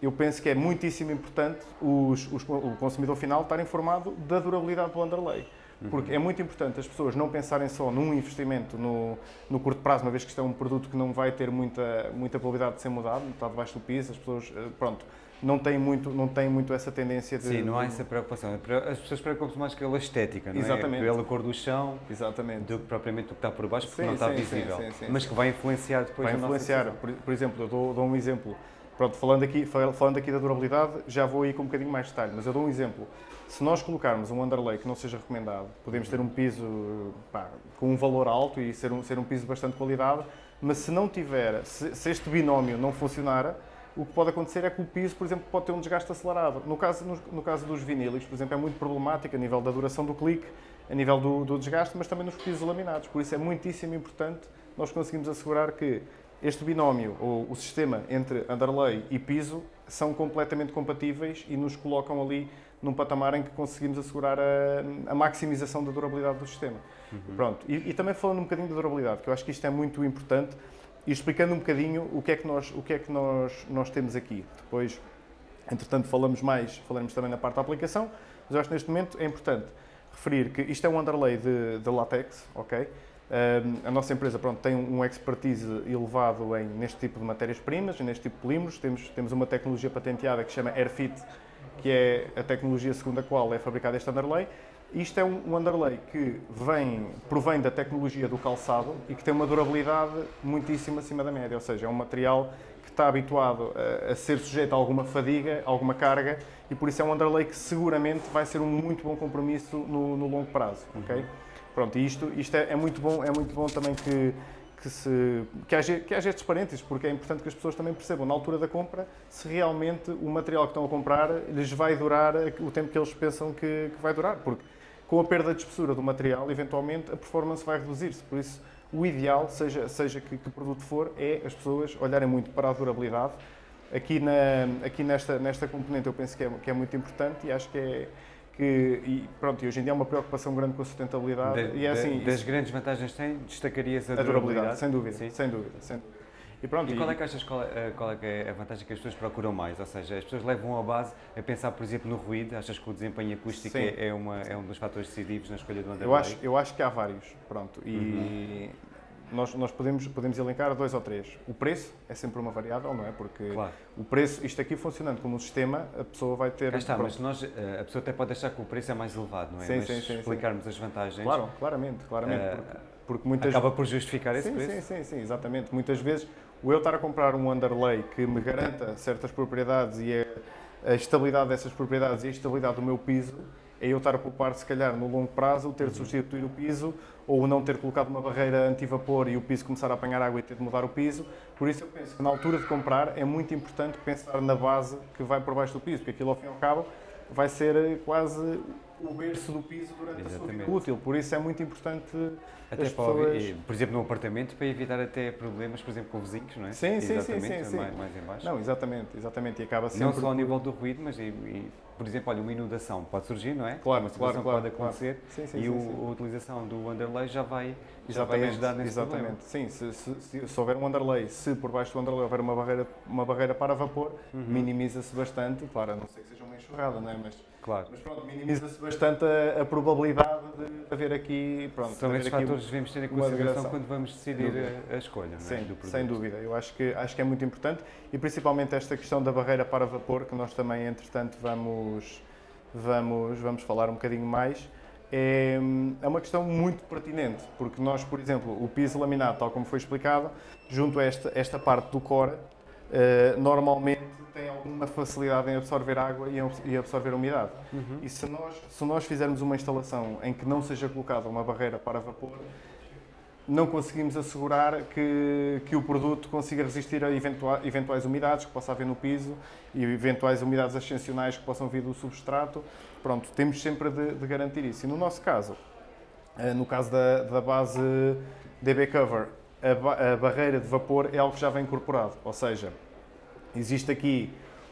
Speaker 2: eu penso que é muitíssimo importante os, os, o consumidor final estar informado da durabilidade do underlay. Porque uhum. é muito importante as pessoas não pensarem só num investimento no, no curto prazo, uma vez que isto é um produto que não vai ter muita, muita probabilidade de ser mudado, está debaixo do piso, as pessoas, eh, pronto, não tem muito, não tem muito essa tendência de...
Speaker 1: Sim, não há essa preocupação. As pessoas preocupam-se mais com a estética, não
Speaker 2: é? Exatamente.
Speaker 1: é? Pela cor do chão,
Speaker 2: Exatamente.
Speaker 1: do que propriamente o que está por baixo, porque
Speaker 2: sim,
Speaker 1: não está
Speaker 2: sim,
Speaker 1: visível.
Speaker 2: Sim,
Speaker 1: mas que vai influenciar depois
Speaker 2: Vai influenciar. Por, por, exemplo, eu dou, dou um exemplo. Pronto, falando aqui, falando aqui da durabilidade, já vou aí com um bocadinho mais de detalhe, mas eu dou um exemplo. Se nós colocarmos um underlay que não seja recomendado, podemos ter um piso pá, com um valor alto e ser um, ser um piso de bastante qualidade, mas se não tiver, se, se este binómio não funcionar, o que pode acontecer é que o piso, por exemplo, pode ter um desgaste acelerado. No caso, no, no caso dos vinílicos, por exemplo, é muito problemático a nível da duração do clique, a nível do, do, desgaste, mas também nos pisos laminados. Por isso é muitíssimo importante nós conseguimos assegurar que este binómio, ou o sistema entre underlay e piso, são completamente compatíveis e nos colocam ali num patamar em que conseguimos assegurar a, a maximização da durabilidade do sistema. Uhum. Pronto. E, e, também falando um bocadinho da durabilidade, que eu acho que isto é muito importante, e explicando um bocadinho o que é que nós, o que é que nós, nós temos aqui. Depois, entretanto, falamos mais, falaremos também na parte da aplicação, mas eu acho que neste momento é importante referir que isto é um underlay de, de látex, ok? Uh, a nossa empresa pronto, tem um expertise elevado em, neste tipo de matérias-primas, neste tipo de polímeros. Temos, temos uma tecnologia patenteada que se chama AirFit, que é a tecnologia segundo a qual é fabricado este underlay. Isto é um, underlay que vem, provém da tecnologia do calçado e que tem uma durabilidade muitíssimo acima da média, ou seja, é um material que está habituado a, a ser sujeito a alguma fadiga, alguma carga e por isso é um underlay que seguramente vai ser um muito bom compromisso no, no longo prazo, ok? Pronto, e isto, isto é, é, muito bom, é muito bom também que, que, se, que, haja, que haja estes parênteses, porque é importante que as pessoas também percebam, na altura da compra, se realmente o material que estão a comprar lhes vai durar o tempo que eles pensam que, que vai durar, porque com a perda de espessura do material, eventualmente a performance vai reduzir-se, por isso o ideal, seja, seja que, que produto for, é as pessoas olharem muito para a durabilidade. Aqui, na, aqui nesta, nesta componente eu penso que é, que é muito importante e acho que é, que, e pronto, e hoje em dia há uma preocupação grande com a sustentabilidade.
Speaker 1: De,
Speaker 2: e é assim,
Speaker 1: das isso, grandes vantagens tem, destacarias a, a durabilidade, durabilidade?
Speaker 2: Sem dúvida, Sim. sem dúvida. Sem dúvida.
Speaker 1: E, pronto, e qual é que achas qual é, qual é, é a vantagem que as pessoas procuram mais? Ou seja, as pessoas levam a base a pensar, por exemplo, no ruído. Achas que o desempenho acústico é, é, uma, é um dos fatores decisivos na escolha do underlay?
Speaker 2: Eu acho, eu acho que há vários, pronto. E uhum. nós, nós podemos, podemos elencar dois ou três. O preço é sempre uma variável, não é? Porque
Speaker 1: claro.
Speaker 2: o preço, isto aqui funcionando como um sistema, a pessoa vai ter...
Speaker 1: Cá está, pronto. mas nós, eh, a pessoa até pode achar que o preço é mais elevado, não é?
Speaker 2: Sim,
Speaker 1: mas
Speaker 2: sim, sim,
Speaker 1: explicarmos as vantagens...
Speaker 2: Claro, claramente, claramente. Uh, porque, porque muitas...
Speaker 1: Acaba por justificar esse
Speaker 2: sim,
Speaker 1: preço.
Speaker 2: Sim, sim, sim, exatamente. Muitas vezes o eu estar a comprar um underlay que me garanta certas propriedades e a, a estabilidade dessas propriedades e a estabilidade do meu piso, é eu estar a poupar, se calhar, no longo prazo, ter de substituir o piso ou não ter colocado uma barreira anti-vapor e o piso começar a apanhar água e ter de mudar o piso. Por isso eu penso que na altura de comprar é muito importante pensar na base que vai por baixo do piso, porque aquilo ao fim e ao cabo vai ser quase o berço do piso durante Exatamente. a sua vida útil. Por isso é muito importante
Speaker 1: até as pessoas... por exemplo, num apartamento, para evitar até problemas, por exemplo, com vizinhos, não é?
Speaker 2: Sim, sim, sim, sim, sim.
Speaker 1: Mais, mais em baixo.
Speaker 2: Não, exatamente, exatamente. E acaba sempre...
Speaker 1: Não só ao nível do ruído, mas, e, e, por exemplo, olha, uma inundação pode surgir, não é?
Speaker 2: Claro,
Speaker 1: uma
Speaker 2: situação
Speaker 1: claro,
Speaker 2: pode
Speaker 1: acontecer
Speaker 2: claro. sim, sim,
Speaker 1: e
Speaker 2: sim,
Speaker 1: o,
Speaker 2: sim.
Speaker 1: a utilização do underlay já vai,
Speaker 2: já vai ajudar nesse Exatamente, problema. sim. Se, se, se, se, houver um underlay, se por baixo do underlay houver uma barreira, uma barreira para vapor, uhum. minimiza-se bastante, claro, a não ser que seja uma enxurrada, não é? Mas,
Speaker 1: Claro.
Speaker 2: Mas pronto, minimiza-se bastante a, a, probabilidade de haver aqui. Pronto,
Speaker 1: São esses fatores que devemos ter em consideração quando vamos decidir a, a, escolha.
Speaker 2: Sim,
Speaker 1: é? do produto.
Speaker 2: sem dúvida. Eu acho que, acho que é muito importante e principalmente esta questão da barreira para vapor, que nós também, entretanto, vamos, vamos, vamos falar um bocadinho mais. É, é uma questão muito pertinente, porque nós, por exemplo, o piso laminado, tal como foi explicado, junto a esta, esta parte do core, uh, normalmente tem alguma facilidade em absorver água e absorver umidade. Uhum. E se nós, se nós fizermos uma instalação em que não seja colocada uma barreira para vapor, não conseguimos assegurar que, que o produto consiga resistir a eventuais, eventuais umidades que possa haver no piso e eventuais umidades ascensionais que possam vir do substrato. Pronto, temos sempre de, de garantir isso. E no nosso caso, eh, no caso da, da base DB Cover, a, a barreira de vapor é algo que já vem incorporado, ou seja, existe aqui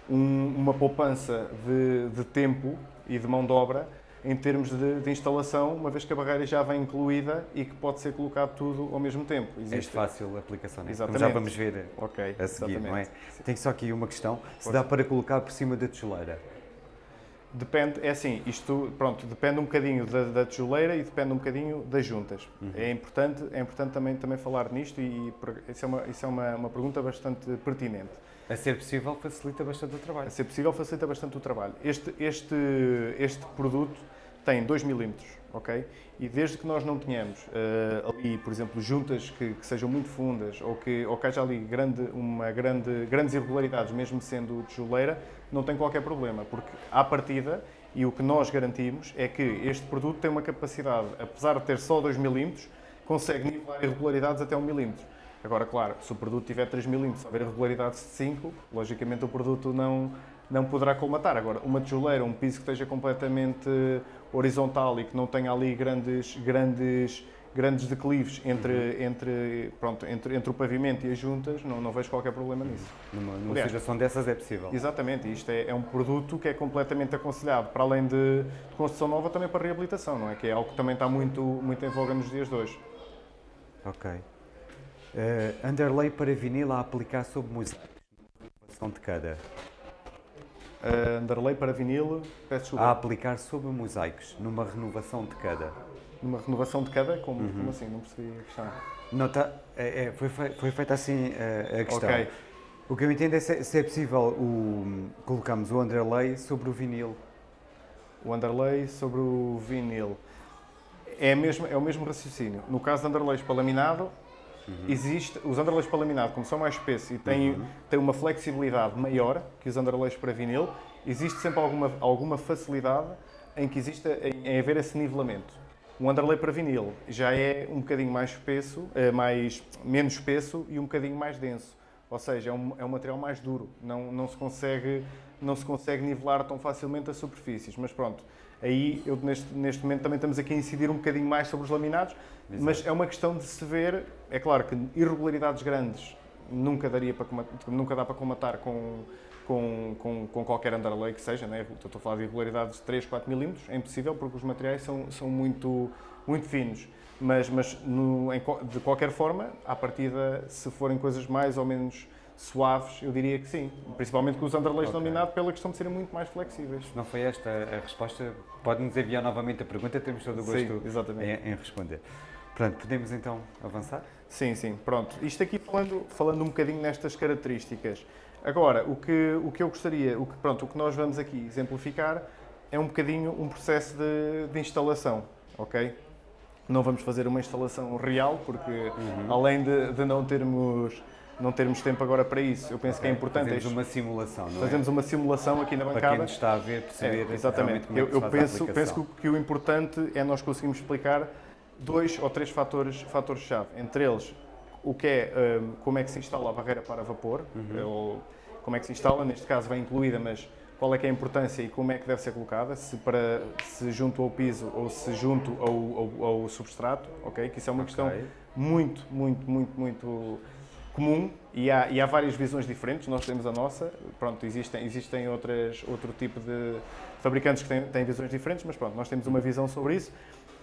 Speaker 2: um, uma poupança de, de, tempo e de mão de obra em termos de, de, instalação, uma vez que a barreira já vem incluída e que pode ser colocado tudo ao mesmo tempo.
Speaker 1: Existe... É fácil a aplicação, né?
Speaker 2: Exatamente.
Speaker 1: Como já vamos ver
Speaker 2: okay,
Speaker 1: a seguir,
Speaker 2: exatamente.
Speaker 1: não é? Tem só aqui uma questão, se dá para colocar por cima da tijoleira.
Speaker 2: Depende, é assim, isto, pronto, depende um bocadinho da, da tijoleira e depende um bocadinho das juntas. Uhum. É importante, é importante também, também falar nisto e, e isso é, uma, isso é uma, uma pergunta bastante pertinente.
Speaker 1: A ser possível, facilita bastante o trabalho.
Speaker 2: A ser possível, facilita bastante o trabalho. Este, este, este produto tem 2 milímetros, ok? E desde que nós não tenhamos uh, ali, por exemplo, juntas que, que, sejam muito fundas ou que, ou que haja ali grande, uma grande, grandes irregularidades, mesmo sendo tijoleira, não tem qualquer problema, porque à partida, e o que nós garantimos é que este produto tem uma capacidade, apesar de ter só 2 milímetros, consegue nivelar irregularidades até 1 milímetro. Agora, claro, se o produto tiver 3 mm, se houver irregularidades de 5, logicamente o produto não, não poderá colmatar. Agora, uma tijoleira, um piso que esteja completamente horizontal e que não tenha ali grandes, grandes, grandes declives entre, uhum. entre, pronto, entre, entre o pavimento e as juntas, não, não vejo qualquer problema nisso.
Speaker 1: Numa, numa Aliás, situação dessas é possível.
Speaker 2: Exatamente, isto é, é, um produto que é completamente aconselhado, para além de, de construção nova, também para reabilitação, não é? Que é algo que também está muito, muito em voga nos dias de hoje.
Speaker 1: Ok. Uh, underlay para vinil a aplicar sobre música. de cada.
Speaker 2: Uh, underlay para vinil, peço desculpa.
Speaker 1: A aplicar sobre mosaicos, numa renovação de cada.
Speaker 2: numa renovação de cada? Como, uhum. como assim? Não percebi a questão.
Speaker 1: Não, tá, é, é, foi, foi feita assim a, a questão. Okay. O que eu entendo é se, se é possível o, colocamos o underlay sobre o vinil.
Speaker 2: O underlay sobre o vinil. É, mesmo, é o mesmo raciocínio. No caso de underlays para laminado, uhum. existe, os underlays para laminado, como são mais espessos e têm, uhum. têm uma flexibilidade maior que os underlays para vinil, existe sempre alguma, alguma facilidade em que exista, em, em haver esse nivelamento. O underlay para vinil já é um bocadinho mais espesso, é mais, menos espesso e um bocadinho mais denso. Ou seja, é um, é um material mais duro, não, não, se consegue, não se consegue nivelar tão facilmente as superfícies. Mas pronto, aí eu neste, neste momento também estamos aqui a incidir um bocadinho mais sobre os laminados, Exato. mas é uma questão de se ver, é claro que irregularidades grandes nunca, daria para, nunca dá para comatar com, com, com, com, qualquer underlay que seja, né? estou a falar de irregularidades de 3, 4 milímetros, é impossível porque os materiais são, são muito, muito finos. Mas, mas no, em, de qualquer forma, à partida, se forem coisas mais ou menos suaves, eu diria que sim. Principalmente com os underlays okay. laminado, pela questão de serem muito mais flexíveis.
Speaker 1: Não foi esta a resposta, pode-nos enviar novamente a pergunta, temos todo o gosto sim, em, em, responder. Pronto, podemos então avançar?
Speaker 2: Sim, sim, pronto. Isto aqui falando, falando um bocadinho nestas características. Agora, o que, o que eu gostaria, o que, pronto, o que nós vamos aqui exemplificar é um bocadinho um processo de, de instalação, ok? Não vamos fazer uma instalação real, porque uhum. além de, de, não termos não termos tempo agora para isso, eu penso okay. que é importante...
Speaker 1: Fazemos uma simulação, não
Speaker 2: é? Fazemos uma simulação aqui na bancada. Para
Speaker 1: quem está a ver, perceber
Speaker 2: é, exatamente. como é que eu, eu penso, penso que, que o importante é nós conseguirmos explicar dois ou três fatores-chave. Fatores entre eles, o que é, um, como é que se instala a barreira para vapor, uhum. ou como é que se instala, neste caso vem incluída, mas qual é que é a importância e como é que deve ser colocada, se, para, se junto ao piso ou se junto ao, ao, ao substrato, ok? Que isso é uma okay. questão muito, muito, muito, muito comum e há, e há várias visões diferentes, nós temos a nossa, pronto, existem, existem outras, outro tipo de fabricantes que têm, têm visões diferentes, mas pronto, nós temos uma visão sobre isso.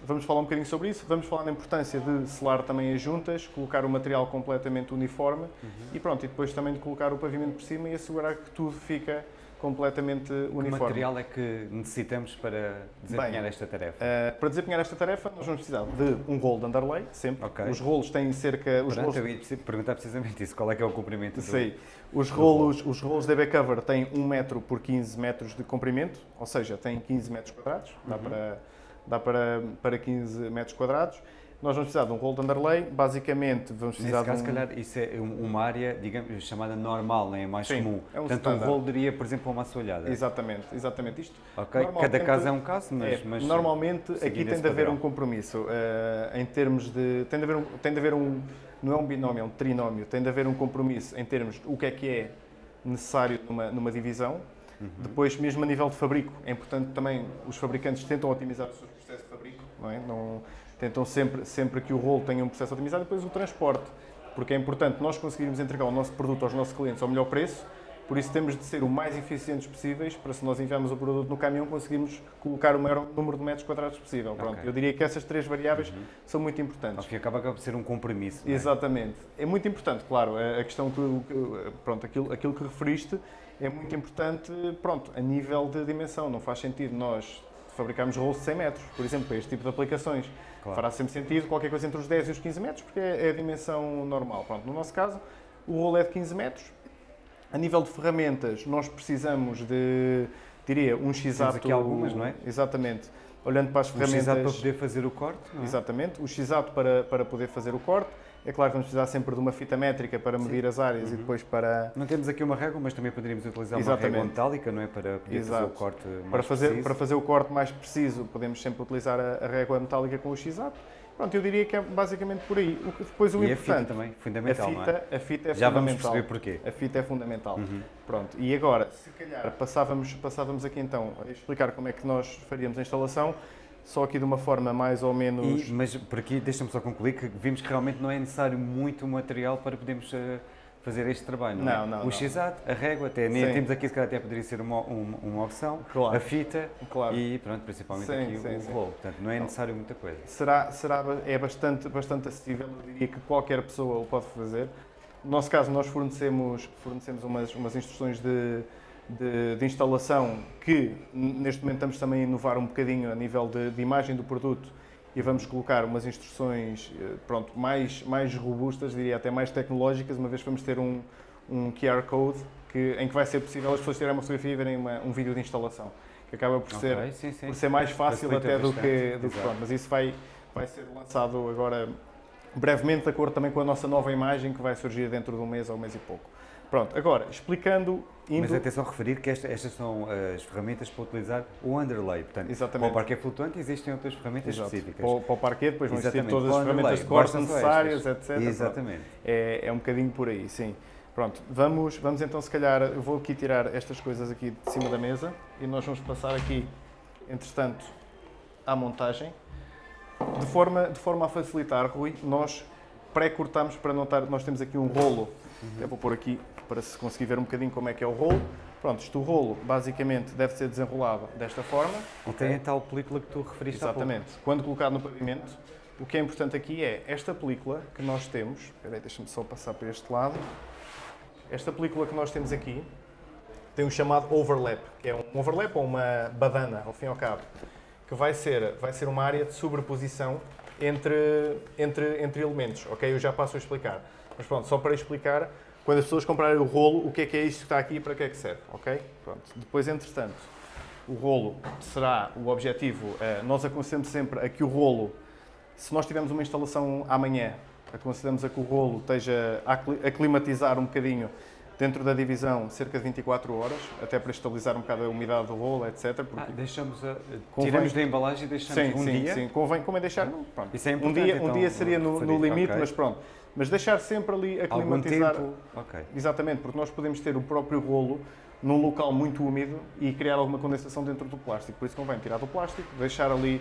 Speaker 2: Vamos falar um bocadinho sobre isso, vamos falar da importância de selar também as juntas, colocar o material completamente uniforme uhum. e pronto, e depois também de colocar o pavimento por cima e assegurar que tudo fica completamente uniforme. Que
Speaker 1: material é que necessitamos para desempenhar Bem, esta tarefa? Uh,
Speaker 2: para desempenhar esta tarefa, nós vamos precisar de um rolo de underlay, sempre. Okay. Os rolos têm cerca...
Speaker 1: Os Pronto, rolos... eu ia perguntar precisamente isso, qual é que é o comprimento
Speaker 2: Sim. Do... Os rolos, os rolos DB Cover têm 1 metro por 15 metros de comprimento, ou seja, têm 15 metros quadrados, dá, uhum. para, dá para, para 15 metros quadrados. Nós vamos precisar de um rolo de underlay, basicamente vamos precisar
Speaker 1: Nesse caso,
Speaker 2: de
Speaker 1: um... se calhar, isso é uma área, digamos, chamada normal, é mais Sim, comum. É um Portanto, standard. um rolo daria, por exemplo, uma assoalhada.
Speaker 2: Exatamente, exatamente. Isto,
Speaker 1: ok, cada caso é um caso, mas... É,
Speaker 2: mas normalmente, aqui tem de haver um compromisso, uh, em termos de... Tem de, haver um, tem de haver um... Não é um binómio, é um trinómio. Tem de haver um compromisso em termos de o que é que é necessário numa, numa divisão. Uhum. Depois, mesmo a nível de fabrico, é importante também, os fabricantes tentam otimizar o seu processo de fabrico, não é? Não, tentam sempre, sempre que o rolo tenha um processo otimizado depois o transporte, porque é importante nós conseguirmos entregar o nosso produto aos nossos clientes ao melhor preço, por isso temos de ser o mais eficientes possíveis para se nós enviarmos o produto no caminhão conseguirmos colocar o maior número de metros quadrados possível. Pronto, okay. Eu diria que essas três variáveis uhum. são muito importantes.
Speaker 1: Acho que acaba por ser um compromisso.
Speaker 2: É? Exatamente. É muito importante, claro, a questão que, pronto, aquilo, aquilo que referiste é muito importante, pronto, a nível de dimensão. Não faz sentido nós fabricarmos rolos de 100 metros, por exemplo, para este tipo de aplicações. Claro. Fará sempre sentido qualquer coisa entre os 10 e os 15 metros, porque é, a dimensão normal. Pronto, no nosso caso, o rolo é de 15 metros. A nível de ferramentas, nós precisamos de, diria, um x-ato...
Speaker 1: aqui algumas, não é?
Speaker 2: Exatamente. Olhando para as ferramentas...
Speaker 1: O x-ato para poder fazer o corte,
Speaker 2: é? Exatamente. O x-ato para, para poder fazer o corte é claro que vamos precisar sempre de uma fita métrica para medir Sim. as áreas uhum. e depois para...
Speaker 1: Não temos aqui uma régua, mas também poderíamos utilizar Exatamente. uma régua metálica, não é? Para poder Exato. fazer o corte mais
Speaker 2: para fazer,
Speaker 1: preciso.
Speaker 2: Para fazer o corte mais preciso, podemos sempre utilizar a, a régua metálica com o x-ato. Pronto, eu diria que é basicamente por aí. O que, depois o
Speaker 1: e
Speaker 2: importante...
Speaker 1: a fita também, fundamental,
Speaker 2: a fita,
Speaker 1: é?
Speaker 2: A fita é
Speaker 1: Já
Speaker 2: fundamental.
Speaker 1: vamos perceber porquê.
Speaker 2: A fita é fundamental. Uhum. Pronto, e agora, se calhar, passávamos, passávamos aqui então a explicar como é que nós faríamos a instalação só aqui de uma forma mais ou menos...
Speaker 1: E, mas por aqui, deixa-me só concluir, que vimos que realmente não é necessário muito material para podermos uh, fazer este trabalho, não, não é?
Speaker 2: Não,
Speaker 1: o x-ato, a régua, até, nem temos aqui, se calhar até poderia ser uma, uma, uma opção, claro. a fita claro. e pronto, principalmente sim, aqui sim, o rolo. Portanto, não é necessário muita coisa.
Speaker 2: Será, será, é bastante, bastante acessível, eu diria que qualquer pessoa o pode fazer. No nosso caso, nós fornecemos, fornecemos umas, umas instruções de de, de, instalação que neste momento estamos também a inovar um bocadinho a nível de, de imagem do produto e vamos colocar umas instruções eh, pronto, mais, mais robustas, diria até mais tecnológicas, uma vez que vamos ter um, um QR Code que, em que vai ser possível as pessoas tirarem uma fotografia e verem uma, um vídeo de instalação, que acaba por, okay, ser, sim, sim. por ser mais fácil até do que, do que pronto, mas isso vai, vai ser lançado agora brevemente, de acordo também com a nossa nova imagem que vai surgir dentro de um mês ou um mês e pouco. Pronto, agora, explicando...
Speaker 1: Indo... Mas atenção a referir que esta, estas são as ferramentas para utilizar o underlay. Portanto,
Speaker 2: Exatamente.
Speaker 1: para o parquet flutuante existem outras ferramentas Exato. específicas.
Speaker 2: Para o, para o parquet depois vão existir todas as ferramentas de corte necessárias, etc.
Speaker 1: Exatamente.
Speaker 2: É, é um bocadinho por aí, sim. Pronto, vamos, vamos então se calhar, eu vou aqui tirar estas coisas aqui de cima da mesa e nós vamos passar aqui, entretanto, à montagem. De forma, de forma a facilitar, Rui, nós pré-cortamos para não estar, nós temos aqui um rolo, uhum. vou pôr aqui para se conseguir ver um bocadinho como é que é o rolo. Pronto, isto o rolo basicamente deve ser desenrolado desta forma.
Speaker 1: E tem a tal película que tu referiste
Speaker 2: Exatamente. Quando colocado no pavimento, o que é importante aqui é esta película que nós temos, espera aí, deixa-me só passar para este lado. Esta película que nós temos aqui tem um chamado overlap, que é um overlap ou uma badana, ao fim e ao cabo, que vai ser, vai ser uma área de sobreposição entre, entre, entre elementos, ok? Eu já passo a explicar. Mas pronto, só para explicar, quando as pessoas comprarem o rolo, o que é que é isto que está aqui e para que é que serve, ok? Pronto. Depois, entretanto, o rolo será o objetivo, eh, nós aconselhamos sempre a que o rolo, se nós tivermos uma instalação amanhã, aconselhamos a que o rolo esteja a climatizar um bocadinho dentro da divisão cerca de 24 horas, até para estabilizar um bocado a umidade do rolo, etc.
Speaker 1: Ah, deixamos a, convém... tiramos da embalagem e deixamos
Speaker 2: sim,
Speaker 1: um
Speaker 2: sim,
Speaker 1: dia?
Speaker 2: Sim, convém, convém deixar,
Speaker 1: pronto. Isso é
Speaker 2: um dia, então, um dia seria no, no limite, okay. mas pronto. Mas deixar sempre ali a climatizar.
Speaker 1: Algum tempo? Okay.
Speaker 2: Exatamente, porque nós podemos ter o próprio rolo num local muito úmido e criar alguma condensação dentro do plástico. Por isso convém tirar do plástico, deixar ali,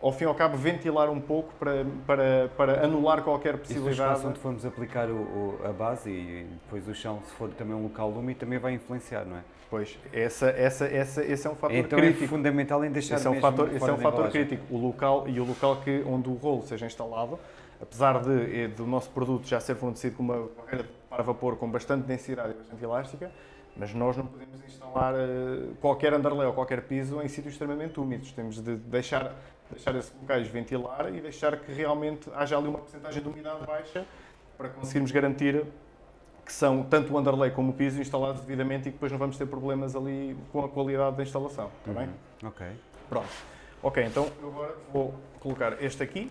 Speaker 2: ao fim e ao cabo, ventilar um pouco para, para, para anular qualquer possibilidade.
Speaker 1: E se onde formos aplicar o, o, a base e depois o chão, se for também um local úmido, também vai influenciar, não é?
Speaker 2: Pois, essa, essa, essa, esse é um fator
Speaker 1: então
Speaker 2: crítico.
Speaker 1: é fundamental em deixar
Speaker 2: esse é um fator, esse é um fator crítico. O local e o local que, onde o rolo seja instalado apesar de, eh, do nosso produto já ser fornecido com uma barreira para vapor com bastante densidade e bastante elástica, mas nós não podemos instalar uh, qualquer underlay ou qualquer piso em sítios extremamente úmidos. Temos de deixar, deixar esses locais ventilar e deixar que realmente haja ali uma porcentagem de umidade baixa para conseguirmos garantir que são tanto o underlay como o piso instalados devidamente e que depois não vamos ter problemas ali com a qualidade da instalação. Está bem?
Speaker 1: Uhum. Ok.
Speaker 2: Pronto. Ok, então eu agora vou colocar este aqui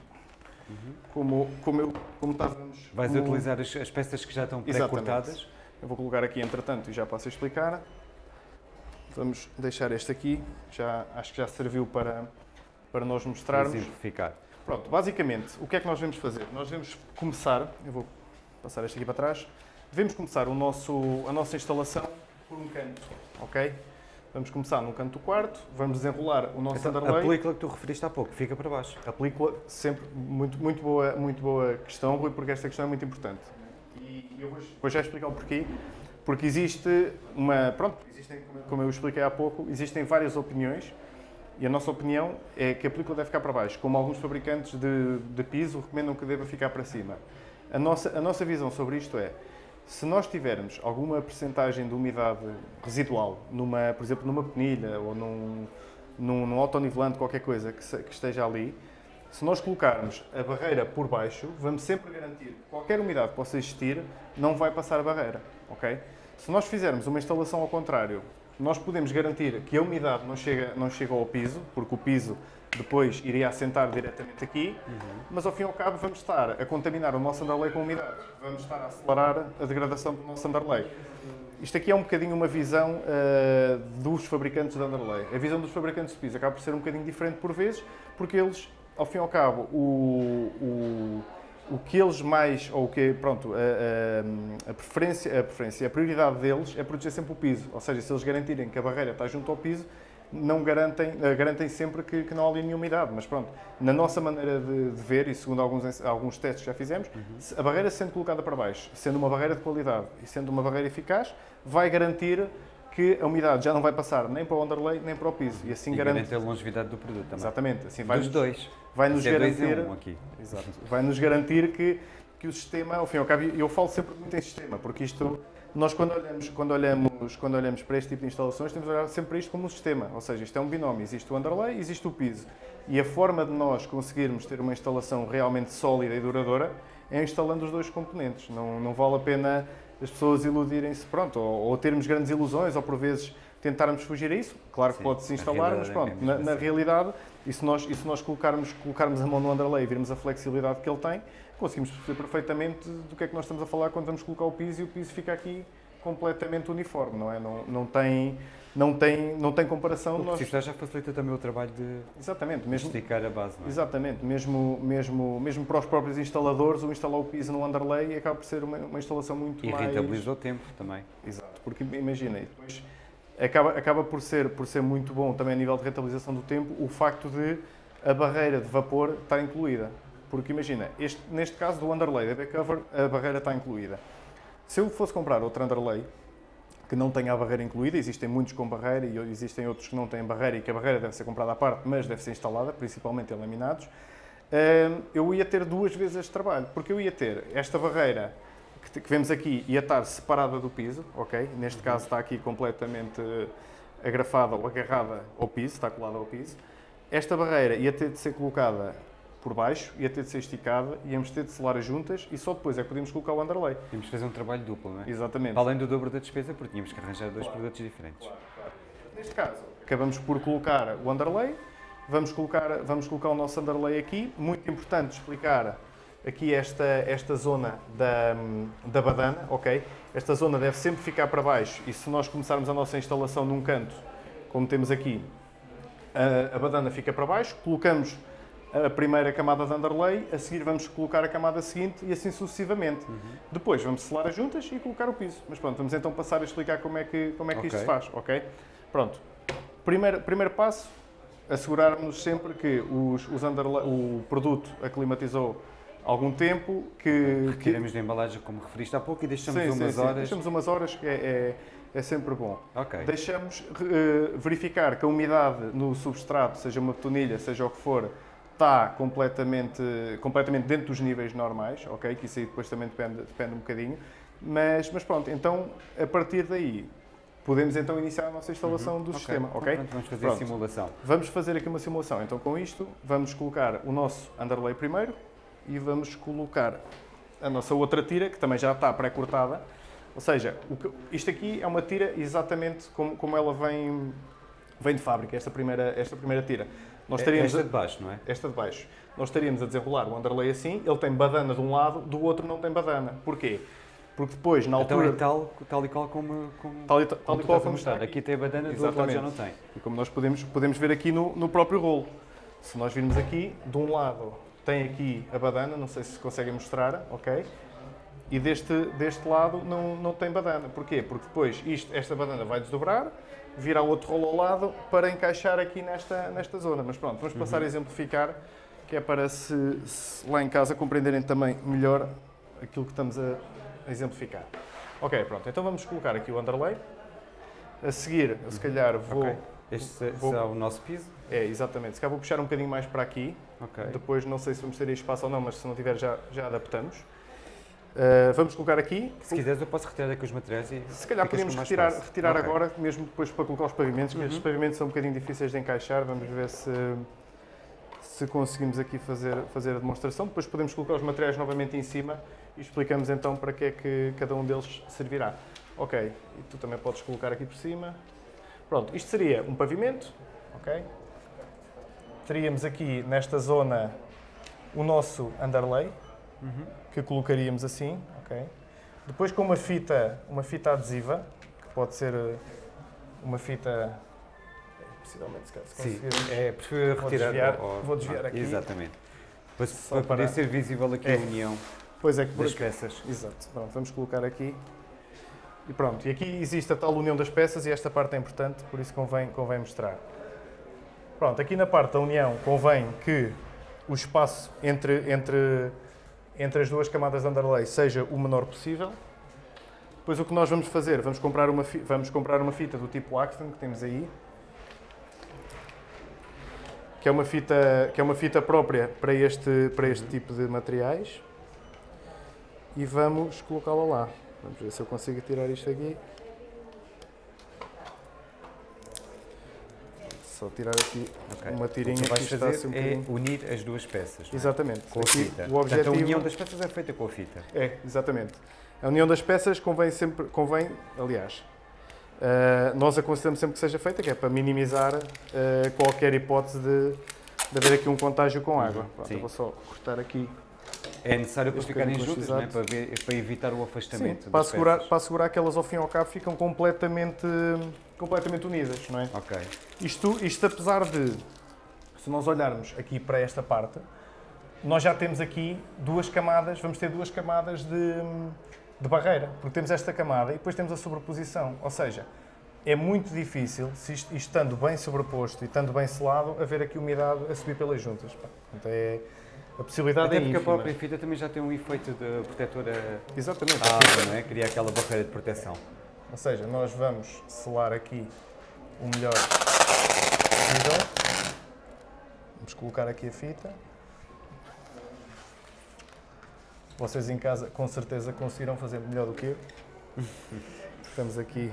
Speaker 2: Uhum. Como, como, eu, como estávamos...
Speaker 1: Vais utilizar as, as, peças que já estão pré-cortadas?
Speaker 2: Eu vou colocar aqui, entretanto, e já passo a explicar. Vamos deixar este aqui, já, acho que já serviu para, para nós mostrarmos.
Speaker 1: Simplificar.
Speaker 2: Pronto, basicamente, o que é que nós devemos fazer? Nós devemos começar, eu vou passar este aqui para trás, devemos começar o nosso, a nossa instalação por um canto, ok? Vamos começar no canto do quarto, vamos desenrolar o nosso então, underlay.
Speaker 1: A película que tu referiste há pouco, fica para baixo.
Speaker 2: A película, sempre, muito, muito, boa, muito boa questão, Rui, porque esta questão é muito importante. E eu vou, vou já explicar o porquê. Porque existe uma, pronto, existem, como eu expliquei há pouco, existem várias opiniões e a nossa opinião é que a película deve ficar para baixo, como alguns fabricantes de, de piso recomendam que deva ficar para cima. A nossa, a nossa visão sobre isto é, se nós tivermos alguma percentagem de umidade residual, numa, por exemplo, numa penilha ou num, num, num autonivelante, qualquer coisa que, que, esteja ali, se nós colocarmos a barreira por baixo, vamos sempre garantir que qualquer umidade que possa existir não vai passar a barreira, ok? Se nós fizermos uma instalação ao contrário, nós podemos garantir que a umidade não chega, não chega ao piso, porque o piso depois iria assentar diretamente aqui, uhum. mas ao fim e ao cabo vamos estar a contaminar o nosso underlay com umidade, vamos estar a acelerar a degradação do nosso underlay. Isto aqui é um bocadinho uma visão uh, dos fabricantes de underlay. A visão dos fabricantes de piso acaba por ser um bocadinho diferente por vezes, porque eles, ao fim e ao cabo, o, o, o que eles mais, ou o que, pronto, a, a, a, preferência, a preferência, a prioridade deles é proteger sempre o piso. Ou seja, se eles garantirem que a barreira está junto ao piso, não garantem, uh, garantem sempre que, que, não há ali nenhuma umidade. Mas pronto, na nossa maneira de, de ver, e segundo alguns, alguns testes que já fizemos, uhum. a barreira sendo colocada para baixo, sendo uma barreira de qualidade e sendo uma barreira eficaz, vai garantir que a umidade já não vai passar nem para o underlay nem para o piso.
Speaker 1: E
Speaker 2: assim
Speaker 1: e
Speaker 2: garante...
Speaker 1: a longevidade do produto também.
Speaker 2: Exatamente. Assim vai
Speaker 1: Dos
Speaker 2: nos,
Speaker 1: dois.
Speaker 2: Vai nos garantir...
Speaker 1: Um aqui.
Speaker 2: Exato. Vai nos garantir que, que o sistema, ao fim e ao cabo, eu falo sempre muito em sistema, porque isto nós quando olhamos, quando, olhamos, quando olhamos para este tipo de instalações, temos de olhar sempre para isto como um sistema, ou seja, isto é um binómio, existe o underlay, existe o piso. E a forma de nós conseguirmos ter uma instalação realmente sólida e duradoura é instalando os dois componentes. Não, não vale a pena as pessoas iludirem-se, pronto, ou, ou, termos grandes ilusões, ou por vezes tentarmos fugir a isso. Claro que pode-se instalar, mas pronto, é na, na assim. realidade, e se nós, e se nós colocarmos, colocarmos a mão no underlay e virmos a flexibilidade que ele tem, conseguimos perceber perfeitamente do que é que nós estamos a falar quando vamos colocar o piso e o piso fica aqui completamente uniforme, não é? Não, não tem não tem, não tem comparação.
Speaker 1: O nós... já facilita também o trabalho de
Speaker 2: Exatamente, mesmo,
Speaker 1: esticar a base. É?
Speaker 2: Exatamente, mesmo, mesmo, mesmo para os próprios instaladores, o instalar o piso no underlay acaba por ser uma, uma instalação muito
Speaker 1: e
Speaker 2: mais...
Speaker 1: E rentabiliza o tempo também.
Speaker 2: Exato, porque imagina, depois acaba, acaba por, ser, por ser muito bom também a nível de rentabilização do tempo o facto de a barreira de vapor estar incluída. Porque imagina, este, neste caso do underlay da backcover, a barreira está incluída. Se eu fosse comprar outro underlay, que não tenha a barreira incluída, existem muitos com barreira e existem outros que não têm barreira e que a barreira deve ser comprada à parte, mas deve ser instalada, principalmente em laminados, hum, eu ia ter duas vezes este trabalho, porque eu ia ter esta barreira que vemos aqui ia estar separada do piso, ok? Neste caso está aqui completamente agrafada ou agarrada ao piso, está colada ao piso. Esta barreira ia ter de ser colocada por baixo, ia ter de ser esticada, íamos ter de selar juntas e só depois é que podíamos colocar o underlay.
Speaker 1: Tínhamos fazer um trabalho duplo, não é?
Speaker 2: Exatamente.
Speaker 1: Além do dobro da despesa, porque tínhamos que arranjar dois claro. produtos diferentes. Claro,
Speaker 2: claro. Neste caso, acabamos por colocar o underlay, vamos colocar, vamos colocar o nosso underlay aqui. Muito importante explicar aqui esta, esta zona da, da badana, ok? Esta zona deve sempre ficar para baixo e se nós começarmos a nossa instalação num canto, como temos aqui, a, a badana fica para baixo, colocamos a primeira camada de underlay, a seguir vamos colocar a camada seguinte e assim sucessivamente. Uhum. Depois vamos selar as juntas e colocar o piso. Mas pronto, vamos então passar a explicar como é que, como é que okay. isto se faz, ok? Pronto. Primeiro, primeiro passo, assegurarmos sempre que os, os underlay, o produto aclimatizou algum tempo, que...
Speaker 1: Retiramos que... da embalagem, como referiste há pouco, e deixamos sim, umas
Speaker 2: sim,
Speaker 1: horas...
Speaker 2: Sim. Deixamos umas horas, que é, é, é sempre bom.
Speaker 1: Okay.
Speaker 2: Deixamos uh, verificar que a umidade no substrato, seja uma betonilha, seja o que for, está completamente, completamente dentro dos níveis normais, ok? Que isso aí depois também depende, depende um bocadinho. Mas, mas pronto, então a partir daí podemos então iniciar a nossa instalação uhum. do okay. sistema, ok?
Speaker 1: Vamos fazer pronto. a simulação.
Speaker 2: Vamos fazer aqui uma simulação. Então com isto vamos colocar o nosso underlay primeiro e vamos colocar a nossa outra tira, que também já está pré-cortada. Ou seja, que, isto aqui é uma tira exatamente como, como ela vem, vem de fábrica, esta primeira, esta primeira tira.
Speaker 1: Nós teríamos esta de baixo, não é?
Speaker 2: Esta de baixo. Nós estaríamos a desenrolar o underlay assim, ele tem badana de um lado, do outro não tem badana. Porquê? Porque depois, na altura...
Speaker 1: Então é tal, tal e qual como, como,
Speaker 2: tal e, tal
Speaker 1: como
Speaker 2: e qual como
Speaker 1: está. Aqui tem badana, do outro lado já não tem.
Speaker 2: E como nós podemos, podemos ver aqui no, no próprio rolo. Se nós virmos aqui, de um lado tem aqui a badana, não sei se conseguem mostrar, ok? E deste, deste lado não, não tem badana. Porquê? Porque depois isto, esta badana vai desdobrar, virar outro rolo ao lado para encaixar aqui nesta, nesta zona. Mas pronto, vamos passar uhum. a exemplificar, que é para se, se, lá em casa compreenderem também melhor aquilo que estamos a, a exemplificar. Ok, pronto, então vamos colocar aqui o underlay. A seguir, eu, se calhar vou... Okay.
Speaker 1: Este vou, será o nosso piso?
Speaker 2: É, exatamente. Se calhar vou puxar um bocadinho mais para aqui. Okay. Depois não sei se vamos ter espaço ou não, mas se não tiver já, já adaptamos. Uh, vamos colocar aqui.
Speaker 1: Se quiseres, eu posso retirar aqui os materiais e.
Speaker 2: Se calhar podemos retirar, retirar okay. agora, mesmo depois para colocar os pavimentos, uhum. estes pavimentos são um bocadinho difíceis de encaixar. Vamos ver se, se conseguimos aqui fazer, fazer a demonstração. Depois podemos colocar os materiais novamente em cima e explicamos então para que é que cada um deles servirá. Ok, e tu também podes colocar aqui por cima. Pronto, isto seria um pavimento, ok? Teríamos aqui nesta zona o nosso underlay, uhum. Que colocaríamos assim, ok? Depois com uma fita, uma fita adesiva, que pode ser eh, uma fita possivelmente se
Speaker 1: Sim, é preferível retirar.
Speaker 2: Desviar, ou, vou desviar ah, aqui.
Speaker 1: Exatamente. Para, para poder ser visível aqui é. a união
Speaker 2: pois é que
Speaker 1: das peças.
Speaker 2: Exato. Pronto, vamos colocar aqui. E pronto, e aqui existe a tal união das peças e esta parte é importante, por isso convém, convém mostrar. Pronto, aqui na parte da união convém que o espaço entre, entre entre as duas camadas de underlay seja o menor possível. Depois o que nós vamos fazer, vamos comprar uma, vamos comprar uma fita do tipo Axton, que temos aí, que é uma fita, que é uma fita própria para este, para este tipo de materiais. E vamos colocá-la lá. Vamos ver se eu consigo tirar isto aqui. Só tirar aqui okay. uma tirinha
Speaker 1: o que, vais fazer assim um é unir as duas peças.
Speaker 2: É? Exatamente.
Speaker 1: Com aqui, a fita. O objetivo... Portanto, a união das peças é feita com a fita.
Speaker 2: É, exatamente. A união das peças convém sempre, convém, aliás, uh, nós aconselhamos sempre que seja feita, que é para minimizar uh, qualquer hipótese de, de haver aqui um contágio com água. Pronto, eu vou só cortar aqui
Speaker 1: é necessário para ficarem juntas, não é? para, ver, para, evitar o afastamento.
Speaker 2: Sim, para, assegurar, para assegurar que elas ao fim e ao cabo ficam completamente, completamente unidas, não é?
Speaker 1: Ok.
Speaker 2: Isto, isto apesar de, se nós olharmos aqui para esta parte, nós já temos aqui duas camadas, vamos ter duas camadas de, de barreira, porque temos esta camada e depois temos a sobreposição, ou seja, é muito difícil, se isto, estando bem sobreposto e estando bem selado, haver aqui umidade a subir pelas juntas. Portanto, é, a possibilidade
Speaker 1: Até
Speaker 2: é
Speaker 1: porque ínfima. a própria fita também já tem um efeito de protetora
Speaker 2: Exatamente.
Speaker 1: água, não é? Cria aquela barreira de proteção.
Speaker 2: Ou seja, nós vamos selar aqui o melhor possível. Vamos colocar aqui a fita. Vocês em casa com certeza conseguiram fazer melhor do que eu. [laughs] Estamos aqui.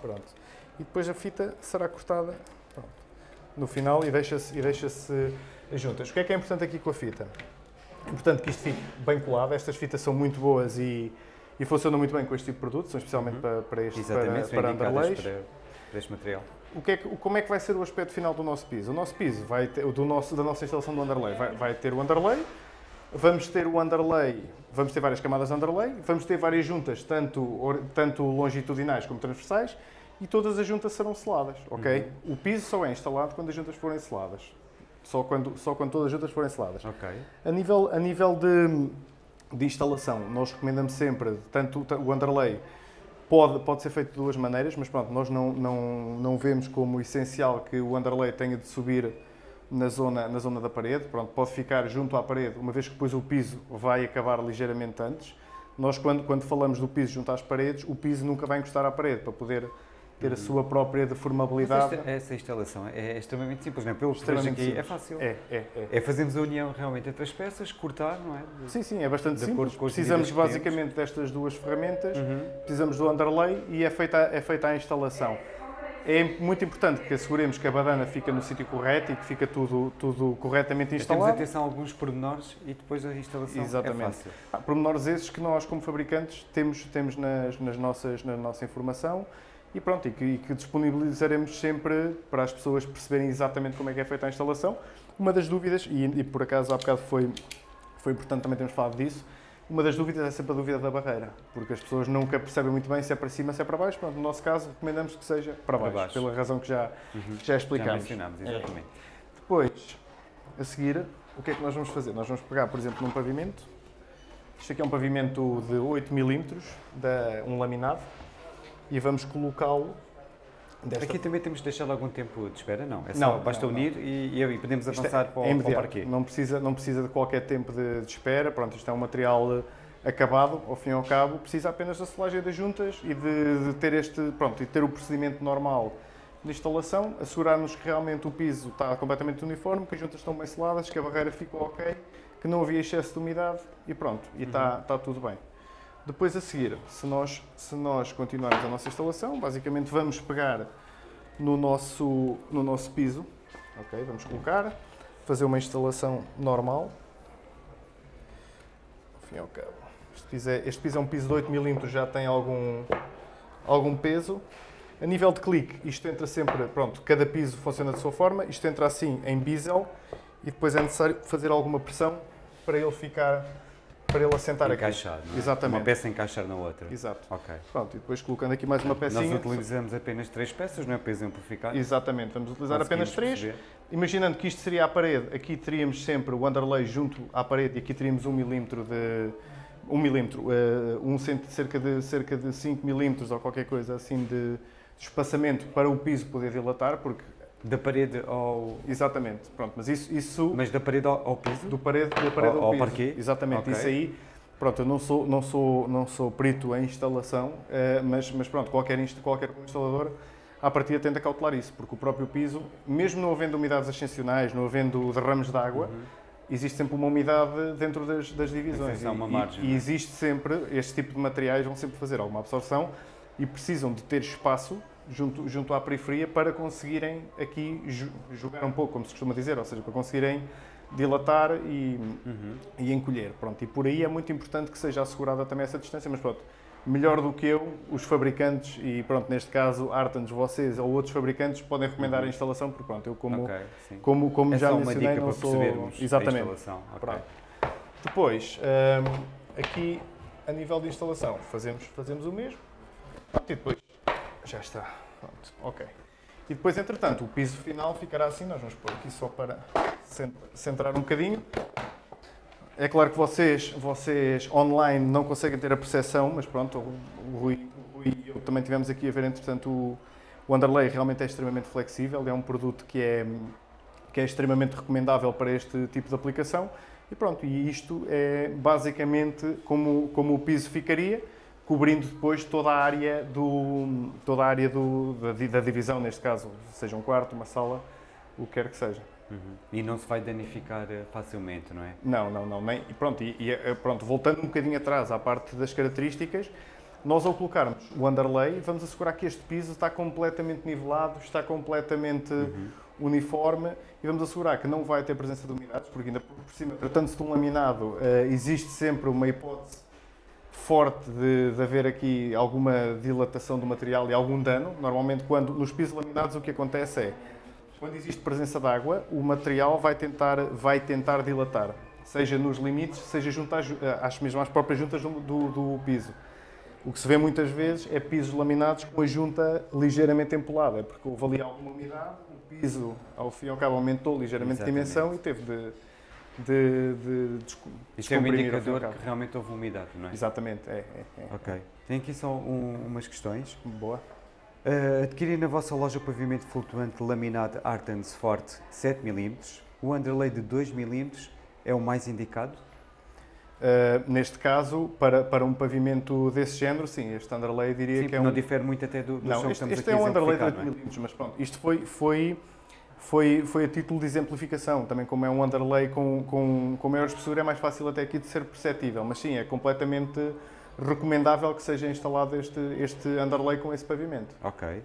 Speaker 2: Pronto. E depois a fita será cortada pronto, no final e deixa-se deixa juntas. O que é que é importante aqui com a fita? É importante que isto fique bem colado. Estas fitas são muito boas e, e funcionam muito bem com este tipo de produto, são especialmente uhum. para, para este
Speaker 1: Exatamente, para, para underlays. Para, para este material.
Speaker 2: O que é que, como é que vai ser o aspecto final do nosso piso? O nosso piso, vai ter, do nosso, da nossa instalação do underlay, vai, vai ter o underlay, vamos ter o underlay, vamos ter várias camadas de underlay, vamos ter várias juntas, tanto, tanto longitudinais como transversais, e todas as juntas serão seladas, ok? Uhum. O piso só é instalado quando as juntas forem seladas. Só quando, só quando todas as juntas forem seladas.
Speaker 1: Ok.
Speaker 2: A nível, a nível de, de instalação, nós recomendamos sempre, tanto o underlay pode, pode ser feito de duas maneiras, mas pronto, nós não, não, não vemos como essencial que o underlay tenha de subir na zona, na zona da parede. Pronto, pode ficar junto à parede, uma vez que depois o piso vai acabar ligeiramente antes. Nós, quando, quando falamos do piso junto às paredes, o piso nunca vai encostar à parede, para poder ter a sua própria deformabilidade.
Speaker 1: Esta, essa instalação é extremamente simples, não é? Pelo que aqui, é é fácil.
Speaker 2: É, é, é.
Speaker 1: É fazermos a união realmente entre as peças, cortar, não é?
Speaker 2: De, sim, sim, é bastante simples. Precisamos basicamente destas duas ferramentas, uhum. precisamos do underlay e é feita, é feita a instalação. É muito importante que asseguremos que a badana fica no sítio correto e que fica tudo, tudo corretamente instalado.
Speaker 1: Temos atenção a alguns pormenores e depois a instalação é
Speaker 2: Exatamente.
Speaker 1: é fácil.
Speaker 2: Ah, pormenores esses que nós, como fabricantes, temos, temos nas, nas nossas, na nossa informação e pronto, e que, que, disponibilizaremos sempre para as pessoas perceberem exatamente como é que é feita a instalação. Uma das dúvidas, e, e por acaso há bocado foi, foi importante também termos falado disso, uma das dúvidas é sempre a dúvida da barreira, porque as pessoas nunca percebem muito bem se é para cima, se é para baixo. Pronto, no nosso caso, recomendamos que seja para baixo, para baixo. pela razão que já, uhum. que já explicámos. Já
Speaker 1: mencionámos, exatamente.
Speaker 2: É. Depois, a seguir, o que é que nós vamos fazer? Nós vamos pegar, por exemplo, num pavimento. Isto aqui é um pavimento de 8 milímetros, um laminado, e vamos colocá-lo
Speaker 1: Desta... Aqui também temos de deixar algum tempo de espera, não? É não, basta não, unir não. E, e, podemos é avançar é, para, o, é para o parquet.
Speaker 2: Não precisa, não precisa de qualquer tempo de, de, espera, pronto, isto é um material acabado, ao fim e ao cabo, precisa apenas da selagem das juntas e de, de ter este, pronto, e ter o procedimento normal de instalação, assegurarmos que realmente o piso está completamente uniforme, que as juntas estão bem seladas, que a barreira ficou ok, que não havia excesso de umidade e pronto, e está, uhum. está tudo bem. Depois a seguir, se nós, se nós continuarmos a nossa instalação, basicamente vamos pegar no nosso, no nosso piso, ok? Vamos colocar, fazer uma instalação normal. Enfim, ok. Este piso é, este piso é um piso de 8 mm, já tem algum, algum peso. A nível de clique, isto entra sempre, pronto, cada piso funciona de sua forma, isto entra assim em bisel e depois é necessário fazer alguma pressão para ele ficar para ele assentar
Speaker 1: Encaixado,
Speaker 2: aqui.
Speaker 1: É?
Speaker 2: Exatamente.
Speaker 1: Uma peça encaixar na outra.
Speaker 2: Exato.
Speaker 1: Ok.
Speaker 2: Pronto, e depois colocando aqui mais uma pecinha.
Speaker 1: Nós utilizamos apenas três peças, não é? Para exemplificar.
Speaker 2: Exatamente, vamos utilizar apenas três. Perceber. Imaginando que isto seria a parede, aqui teríamos sempre o underlay junto à parede e aqui teríamos um milímetro de... um milímetro, uh, um cento, cerca, de, cerca de 5 milímetros ou qualquer coisa assim de espaçamento para o piso poder dilatar, porque
Speaker 1: da parede ao.
Speaker 2: Exatamente, pronto, mas isso. isso
Speaker 1: mas da parede ao, ao piso?
Speaker 2: Do parede, da parede ao,
Speaker 1: ao,
Speaker 2: ao
Speaker 1: piso. parquet?
Speaker 2: Exatamente, okay. isso aí. Pronto, eu não sou, não sou, não sou perito em instalação, eh, mas, mas pronto, qualquer, qualquer instalador à partida tende a cautelar isso, porque o próprio piso, mesmo não havendo umidades ascensionais, não havendo derrames de água, uhum. existe sempre uma umidade dentro das, das divisões.
Speaker 1: E, uma margem,
Speaker 2: e, e, é? existe sempre, este tipo de materiais vão sempre fazer alguma absorção e precisam de ter espaço junto, junto à periferia para conseguirem aqui jogar um pouco, como se costuma dizer, ou seja, para conseguirem dilatar e, uhum. e encolher. Pronto, e por aí é muito importante que seja assegurada também essa distância, mas pronto, melhor do que eu, os fabricantes, e pronto, neste caso, Artans, vocês ou outros fabricantes podem recomendar uhum. a instalação, porque pronto, eu como, okay, como, como é já mencionei, não sou... Exatamente. A instalação. Okay. Depois, um, aqui a nível de instalação, fazemos, fazemos o mesmo. E depois, já está. Pronto, ok. E depois, entretanto, o piso final ficará assim, nós vamos pôr aqui só para centrar um bocadinho. É claro que vocês, vocês online não conseguem ter a percepção, mas pronto, o Rui, o Rui e eu também tivemos aqui a ver, entretanto, o, o underlay realmente é extremamente flexível, é um produto que é, que é extremamente recomendável para este tipo de aplicação. E pronto, e isto é basicamente como, como o piso ficaria, cobrindo depois toda a área, do, toda a área do, da, da divisão, neste caso, seja um quarto, uma sala, o que quer que seja.
Speaker 1: Uhum. E não se vai danificar eh, facilmente, não é?
Speaker 2: Não, não, não. Nem, e pronto, e, e, eh, pronto, voltando um bocadinho atrás à parte das características, nós ao colocarmos o underlay, vamos assegurar que este piso está completamente nivelado, está completamente uhum. uniforme e vamos assegurar que não vai ter presença de umidades, porque ainda por cima, tratando-se de um laminado, uh, existe sempre uma hipótese forte de, de, haver aqui alguma dilatação do material e algum dano. Normalmente, quando nos pisos laminados, o que acontece é quando existe presença de água, o material vai tentar, vai tentar dilatar, seja nos limites, seja junto às, às mesmo às próprias juntas do, do, do, piso. O que se vê muitas vezes é pisos laminados com a junta ligeiramente empolada, é porque houve ali alguma umidade, o piso, ao fim e ao cabo, aumentou ligeiramente Exatamente. a dimensão e teve de, de, de, de
Speaker 1: Isto é um indicador que realmente houve umidade, não é?
Speaker 2: Exatamente, é. é, é.
Speaker 1: Ok. Tem aqui só um, umas questões.
Speaker 2: Boa.
Speaker 1: Uh, adquirir na vossa loja o pavimento flutuante laminado Artens Forte 7 mm, o underlay de 2 mm é o mais indicado?
Speaker 2: Uh, neste caso, para, para um pavimento desse género, sim, este underlay diria
Speaker 1: sim,
Speaker 2: que é um...
Speaker 1: não difere muito até do, do
Speaker 2: não, este, este é um underlay de 8 mm, mas pronto, isto foi, foi, foi, foi a título de exemplificação, também como é um underlay com, com, com maior espessura é mais fácil até aqui de ser perceptível, mas sim, é completamente recomendável que seja instalado este, este underlay com esse pavimento.
Speaker 1: Ok.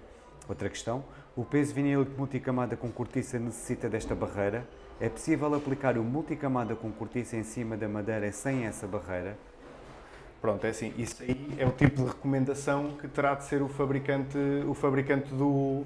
Speaker 1: Outra questão. O peso vinílico multicamada com cortiça necessita desta barreira? É possível aplicar o multicamada com cortiça em cima da madeira sem essa barreira?
Speaker 2: Pronto, é assim, isso aí é o tipo de recomendação que terá de ser o fabricante, o fabricante do,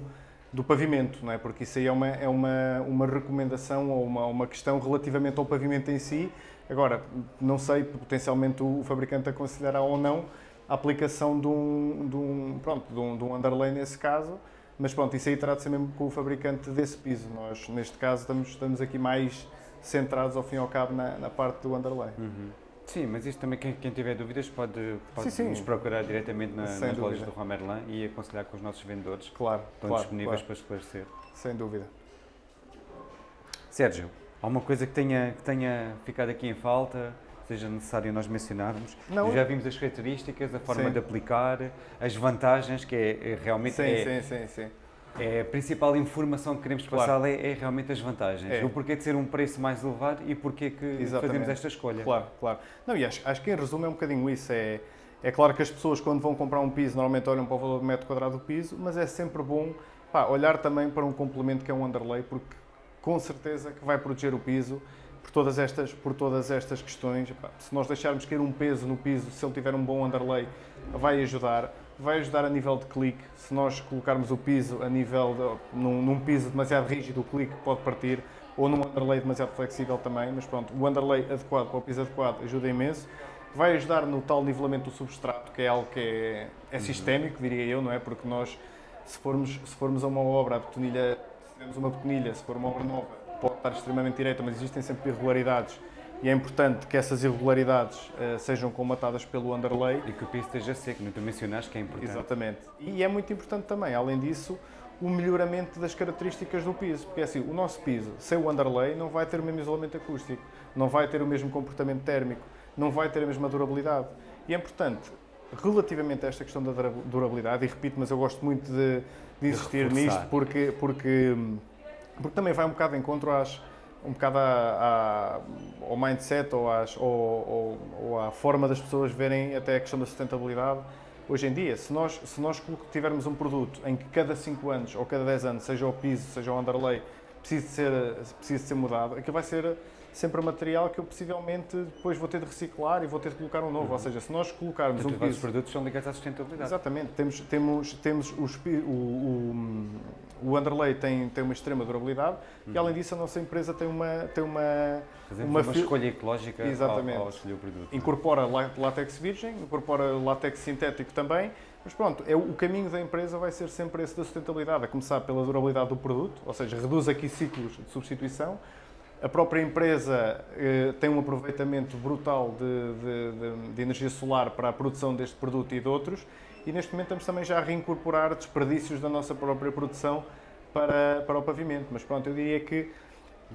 Speaker 2: do pavimento, não é? Porque isso aí é uma, é uma, uma recomendação ou uma, uma questão relativamente ao pavimento em si Agora, não sei, potencialmente o fabricante aconselhará ou não a aplicação de um, de um, pronto, de um, de um underlay nesse caso, mas pronto, isso aí ser mesmo com o fabricante desse piso. Nós, neste caso, estamos, estamos aqui mais centrados, ao fim e ao cabo, na, na parte do underlay.
Speaker 1: Uhum. Sim, mas isso também, quem, quem, tiver dúvidas pode, pode sim, sim. nos procurar diretamente na, nas dúvida. lojas do Romerlan e aconselhar com os nossos vendedores.
Speaker 2: Claro,
Speaker 1: Estão
Speaker 2: claro,
Speaker 1: disponíveis
Speaker 2: claro.
Speaker 1: para esclarecer.
Speaker 2: Sem dúvida.
Speaker 1: Sérgio, Alguma coisa que tenha, que tenha ficado aqui em falta, seja necessário nós mencionarmos? Não. Já vimos as características, a forma sim. de aplicar, as vantagens, que é, é realmente...
Speaker 2: Sim,
Speaker 1: é,
Speaker 2: sim, sim, sim.
Speaker 1: É a principal informação que queremos claro. passar é, é, realmente as vantagens. É. O porquê de ser um preço mais elevado e porquê que Exatamente. fazemos esta escolha.
Speaker 2: Claro, claro. Não, e acho, acho que em resumo é um bocadinho isso. É, é claro que as pessoas quando vão comprar um piso normalmente olham para o valor do metro quadrado do piso, mas é sempre bom pá, olhar também para um complemento que é um underlay, porque com certeza que vai proteger o piso por todas estas, por todas estas questões. Se nós deixarmos cair um peso no piso, se ele tiver um bom underlay, vai ajudar. Vai ajudar a nível de clique. Se nós colocarmos o piso a nível de, num, num piso demasiado rígido, o clique pode partir, ou num underlay demasiado flexível também, mas pronto, o underlay adequado para o piso adequado ajuda imenso. Vai ajudar no tal nivelamento do substrato, que é algo que é, é sistémico, diria eu, não é? Porque nós, se formos, se formos a uma obra, a betonilha temos uma pequenilha, se for uma obra nova, pode estar extremamente direita, mas existem sempre irregularidades e é importante que essas irregularidades uh, sejam comatadas pelo underlay.
Speaker 1: E que o piso esteja seco, não tu mencionaste que é importante.
Speaker 2: Exatamente. E é muito importante também, além disso, o melhoramento das características do piso, porque é assim, o nosso piso, sem o underlay, não vai ter o mesmo isolamento acústico, não vai ter o mesmo comportamento térmico, não vai ter a mesma durabilidade. E é importante, relativamente a esta questão da durabilidade, e repito, mas eu gosto muito de, de insistir nisto porque, porque, porque também vai um bocado de encontro às, um bocado à, à, ao mindset ou, às, ou, ou, ou à forma das pessoas verem até a questão da sustentabilidade hoje em dia. Se nós, se nós tivermos um produto em que cada 5 anos ou cada 10 anos, seja o piso, seja o underlay, precise ser, precise ser mudado, aquilo vai ser sempre material que eu possivelmente depois vou ter de reciclar e vou ter de colocar um novo. Uhum. Ou seja, se nós colocarmos
Speaker 1: um piso... Os produtos são ligados à sustentabilidade.
Speaker 2: Exatamente. Temos, temos, temos os, o, o, o underlay tem, tem uma extrema durabilidade uhum. e, além disso, a nossa empresa tem uma... Tem uma
Speaker 1: Fazemos uma, uma escolha ecológica Exatamente. Ao, ao escolher o produto.
Speaker 2: É? Incorpora látex virgem, incorpora látex sintético também, mas pronto, é, o caminho da empresa vai ser sempre esse da sustentabilidade, a começar pela durabilidade do produto, ou seja, reduz aqui ciclos de substituição, a própria empresa eh, tem um aproveitamento brutal de, de, de, de, energia solar para a produção deste produto e de outros, e neste momento estamos também já a reincorporar desperdícios da nossa própria produção para, para o pavimento. Mas pronto, eu diria que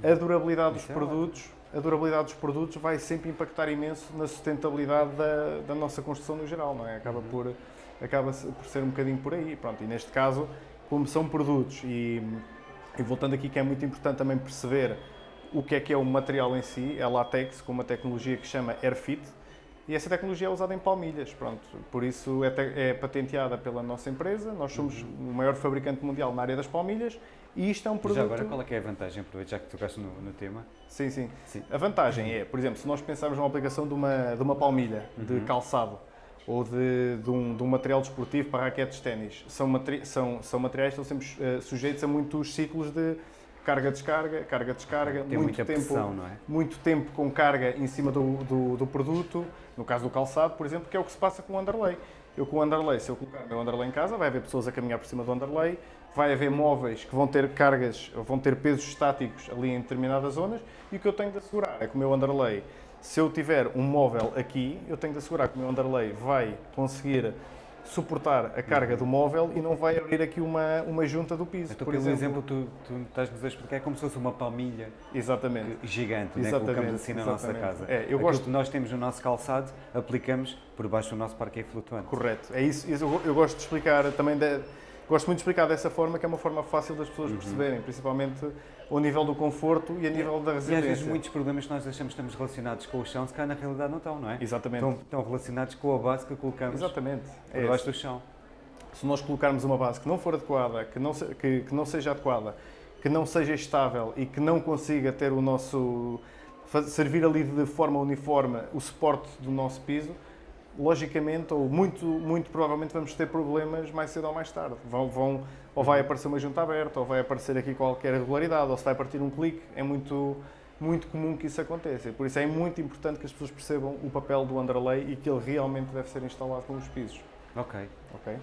Speaker 2: a durabilidade dos é produtos, a durabilidade dos produtos vai sempre impactar imenso na sustentabilidade da, da nossa construção no geral, não é? Acaba uhum. por acaba por ser um bocadinho por aí, pronto. E neste caso, como são produtos e, e voltando aqui que é muito importante também perceber o que é que é o material em si, é látex com uma tecnologia que se chama AirFit e essa tecnologia é usada em palmilhas, pronto, por isso é, é patenteada pela nossa empresa, nós somos uhum. o maior fabricante mundial na área das palmilhas e isto é um produto...
Speaker 1: Já agora, qual é que é a vantagem, aproveito, já que tocaste no, no tema?
Speaker 2: Sim, sim, sim, A vantagem é, por exemplo, se nós pensarmos numa aplicação de uma, de uma palmilha uhum. de calçado ou de, de, um, de um material desportivo para raquetes de ténis, são, materi são, são materiais que estão sempre uh, sujeitos a muitos ciclos de carga-descarga, carga-descarga, muito tempo,
Speaker 1: pressão, é?
Speaker 2: muito tempo com carga em cima do, do, do, produto, no caso do calçado, por exemplo, que é o que se passa com o underlay. Eu com o underlay, se eu colocar o meu underlay em casa, vai haver pessoas a caminhar por cima do underlay, vai haver móveis que vão ter cargas, vão ter pesos estáticos ali em determinadas zonas, e o que eu tenho de assegurar é que o meu underlay, se eu tiver um móvel aqui, eu tenho de assegurar que o meu underlay vai conseguir suportar a carga do móvel e não vai abrir aqui uma, uma junta do piso.
Speaker 1: Então, por pelo exemplo, tu, tu estás-nos a explicar é como se fosse uma palmilha
Speaker 2: exatamente.
Speaker 1: gigante, né? colocamos assim na exatamente. nossa casa. É, eu gosto... que nós temos no nosso calçado, aplicamos por baixo do nosso parquet flutuante.
Speaker 2: Correto, é isso. Eu, eu gosto de explicar também, de, gosto muito de explicar dessa forma, que é uma forma fácil das pessoas uhum. perceberem, principalmente ao nível do conforto e a nível da resiliência.
Speaker 1: E às vezes muitos problemas que nós achamos que estamos relacionados com o chão, se cá na realidade não estão, não é?
Speaker 2: Exatamente.
Speaker 1: Estão, estão relacionados com a base que colocamos
Speaker 2: Exatamente.
Speaker 1: por é do chão.
Speaker 2: Se nós colocarmos uma base que não for adequada, que não, que, que não seja adequada, que não seja estável e que não consiga ter o nosso servir ali de forma uniforme o suporte do nosso piso, logicamente, ou muito, muito provavelmente vamos ter problemas mais cedo ou mais tarde. Vão, vão, ou vai aparecer uma junta aberta, ou vai aparecer aqui qualquer irregularidade, ou se vai partir um clique, é muito, muito comum que isso aconteça. Por isso é muito importante que as pessoas percebam o papel do underlay e que ele realmente deve ser instalado nos pisos.
Speaker 1: Ok. Ok.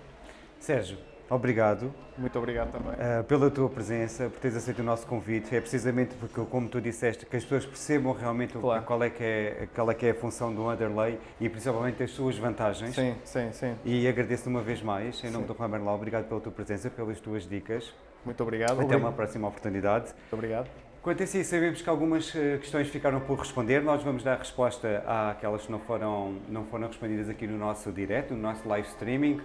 Speaker 1: Sérgio, Obrigado.
Speaker 2: Muito obrigado também.
Speaker 1: Uh, pela tua presença, por teres aceito o nosso convite. É precisamente porque, como tu disseste, que as pessoas percebam realmente claro. qual, é que é, qual é que é a função do underlay e principalmente as suas vantagens.
Speaker 2: Sim, sim, sim.
Speaker 1: E agradeço-te uma vez mais, em nome sim. do Ramerlau, obrigado pela tua presença, pelas tuas dicas.
Speaker 2: Muito obrigado. Até
Speaker 1: obrigado. uma próxima oportunidade.
Speaker 2: Muito obrigado.
Speaker 1: Quanto a si, sabemos que algumas eh, questões ficaram por responder. Nós vamos dar resposta àquelas que não foram, não foram respondidas aqui no nosso direto, no nosso live streaming.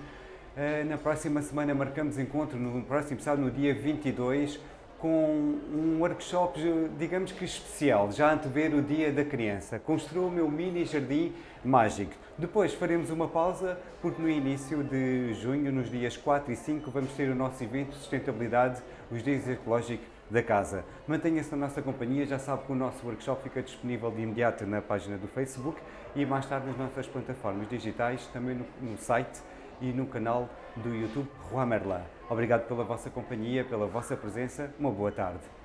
Speaker 1: Eh, na próxima semana marcamos encontro, no próximo sábado, no dia 22, com um workshop, digamos que especial, já antever o Dia da Criança. Construa o meu mini jardim mágico. Depois faremos uma pausa, porque no início de junho, nos dias 4 e 5, vamos ter o nosso evento de sustentabilidade, os dias ecológicos da casa. Mantenha-se na nossa companhia, já sabe que o nosso workshop fica disponível de imediato na página do Facebook e mais tarde nas nossas plataformas digitais, também no, no site e no canal do YouTube Juan Merlin. Obrigado pela vossa companhia, pela vossa presença. Uma boa tarde.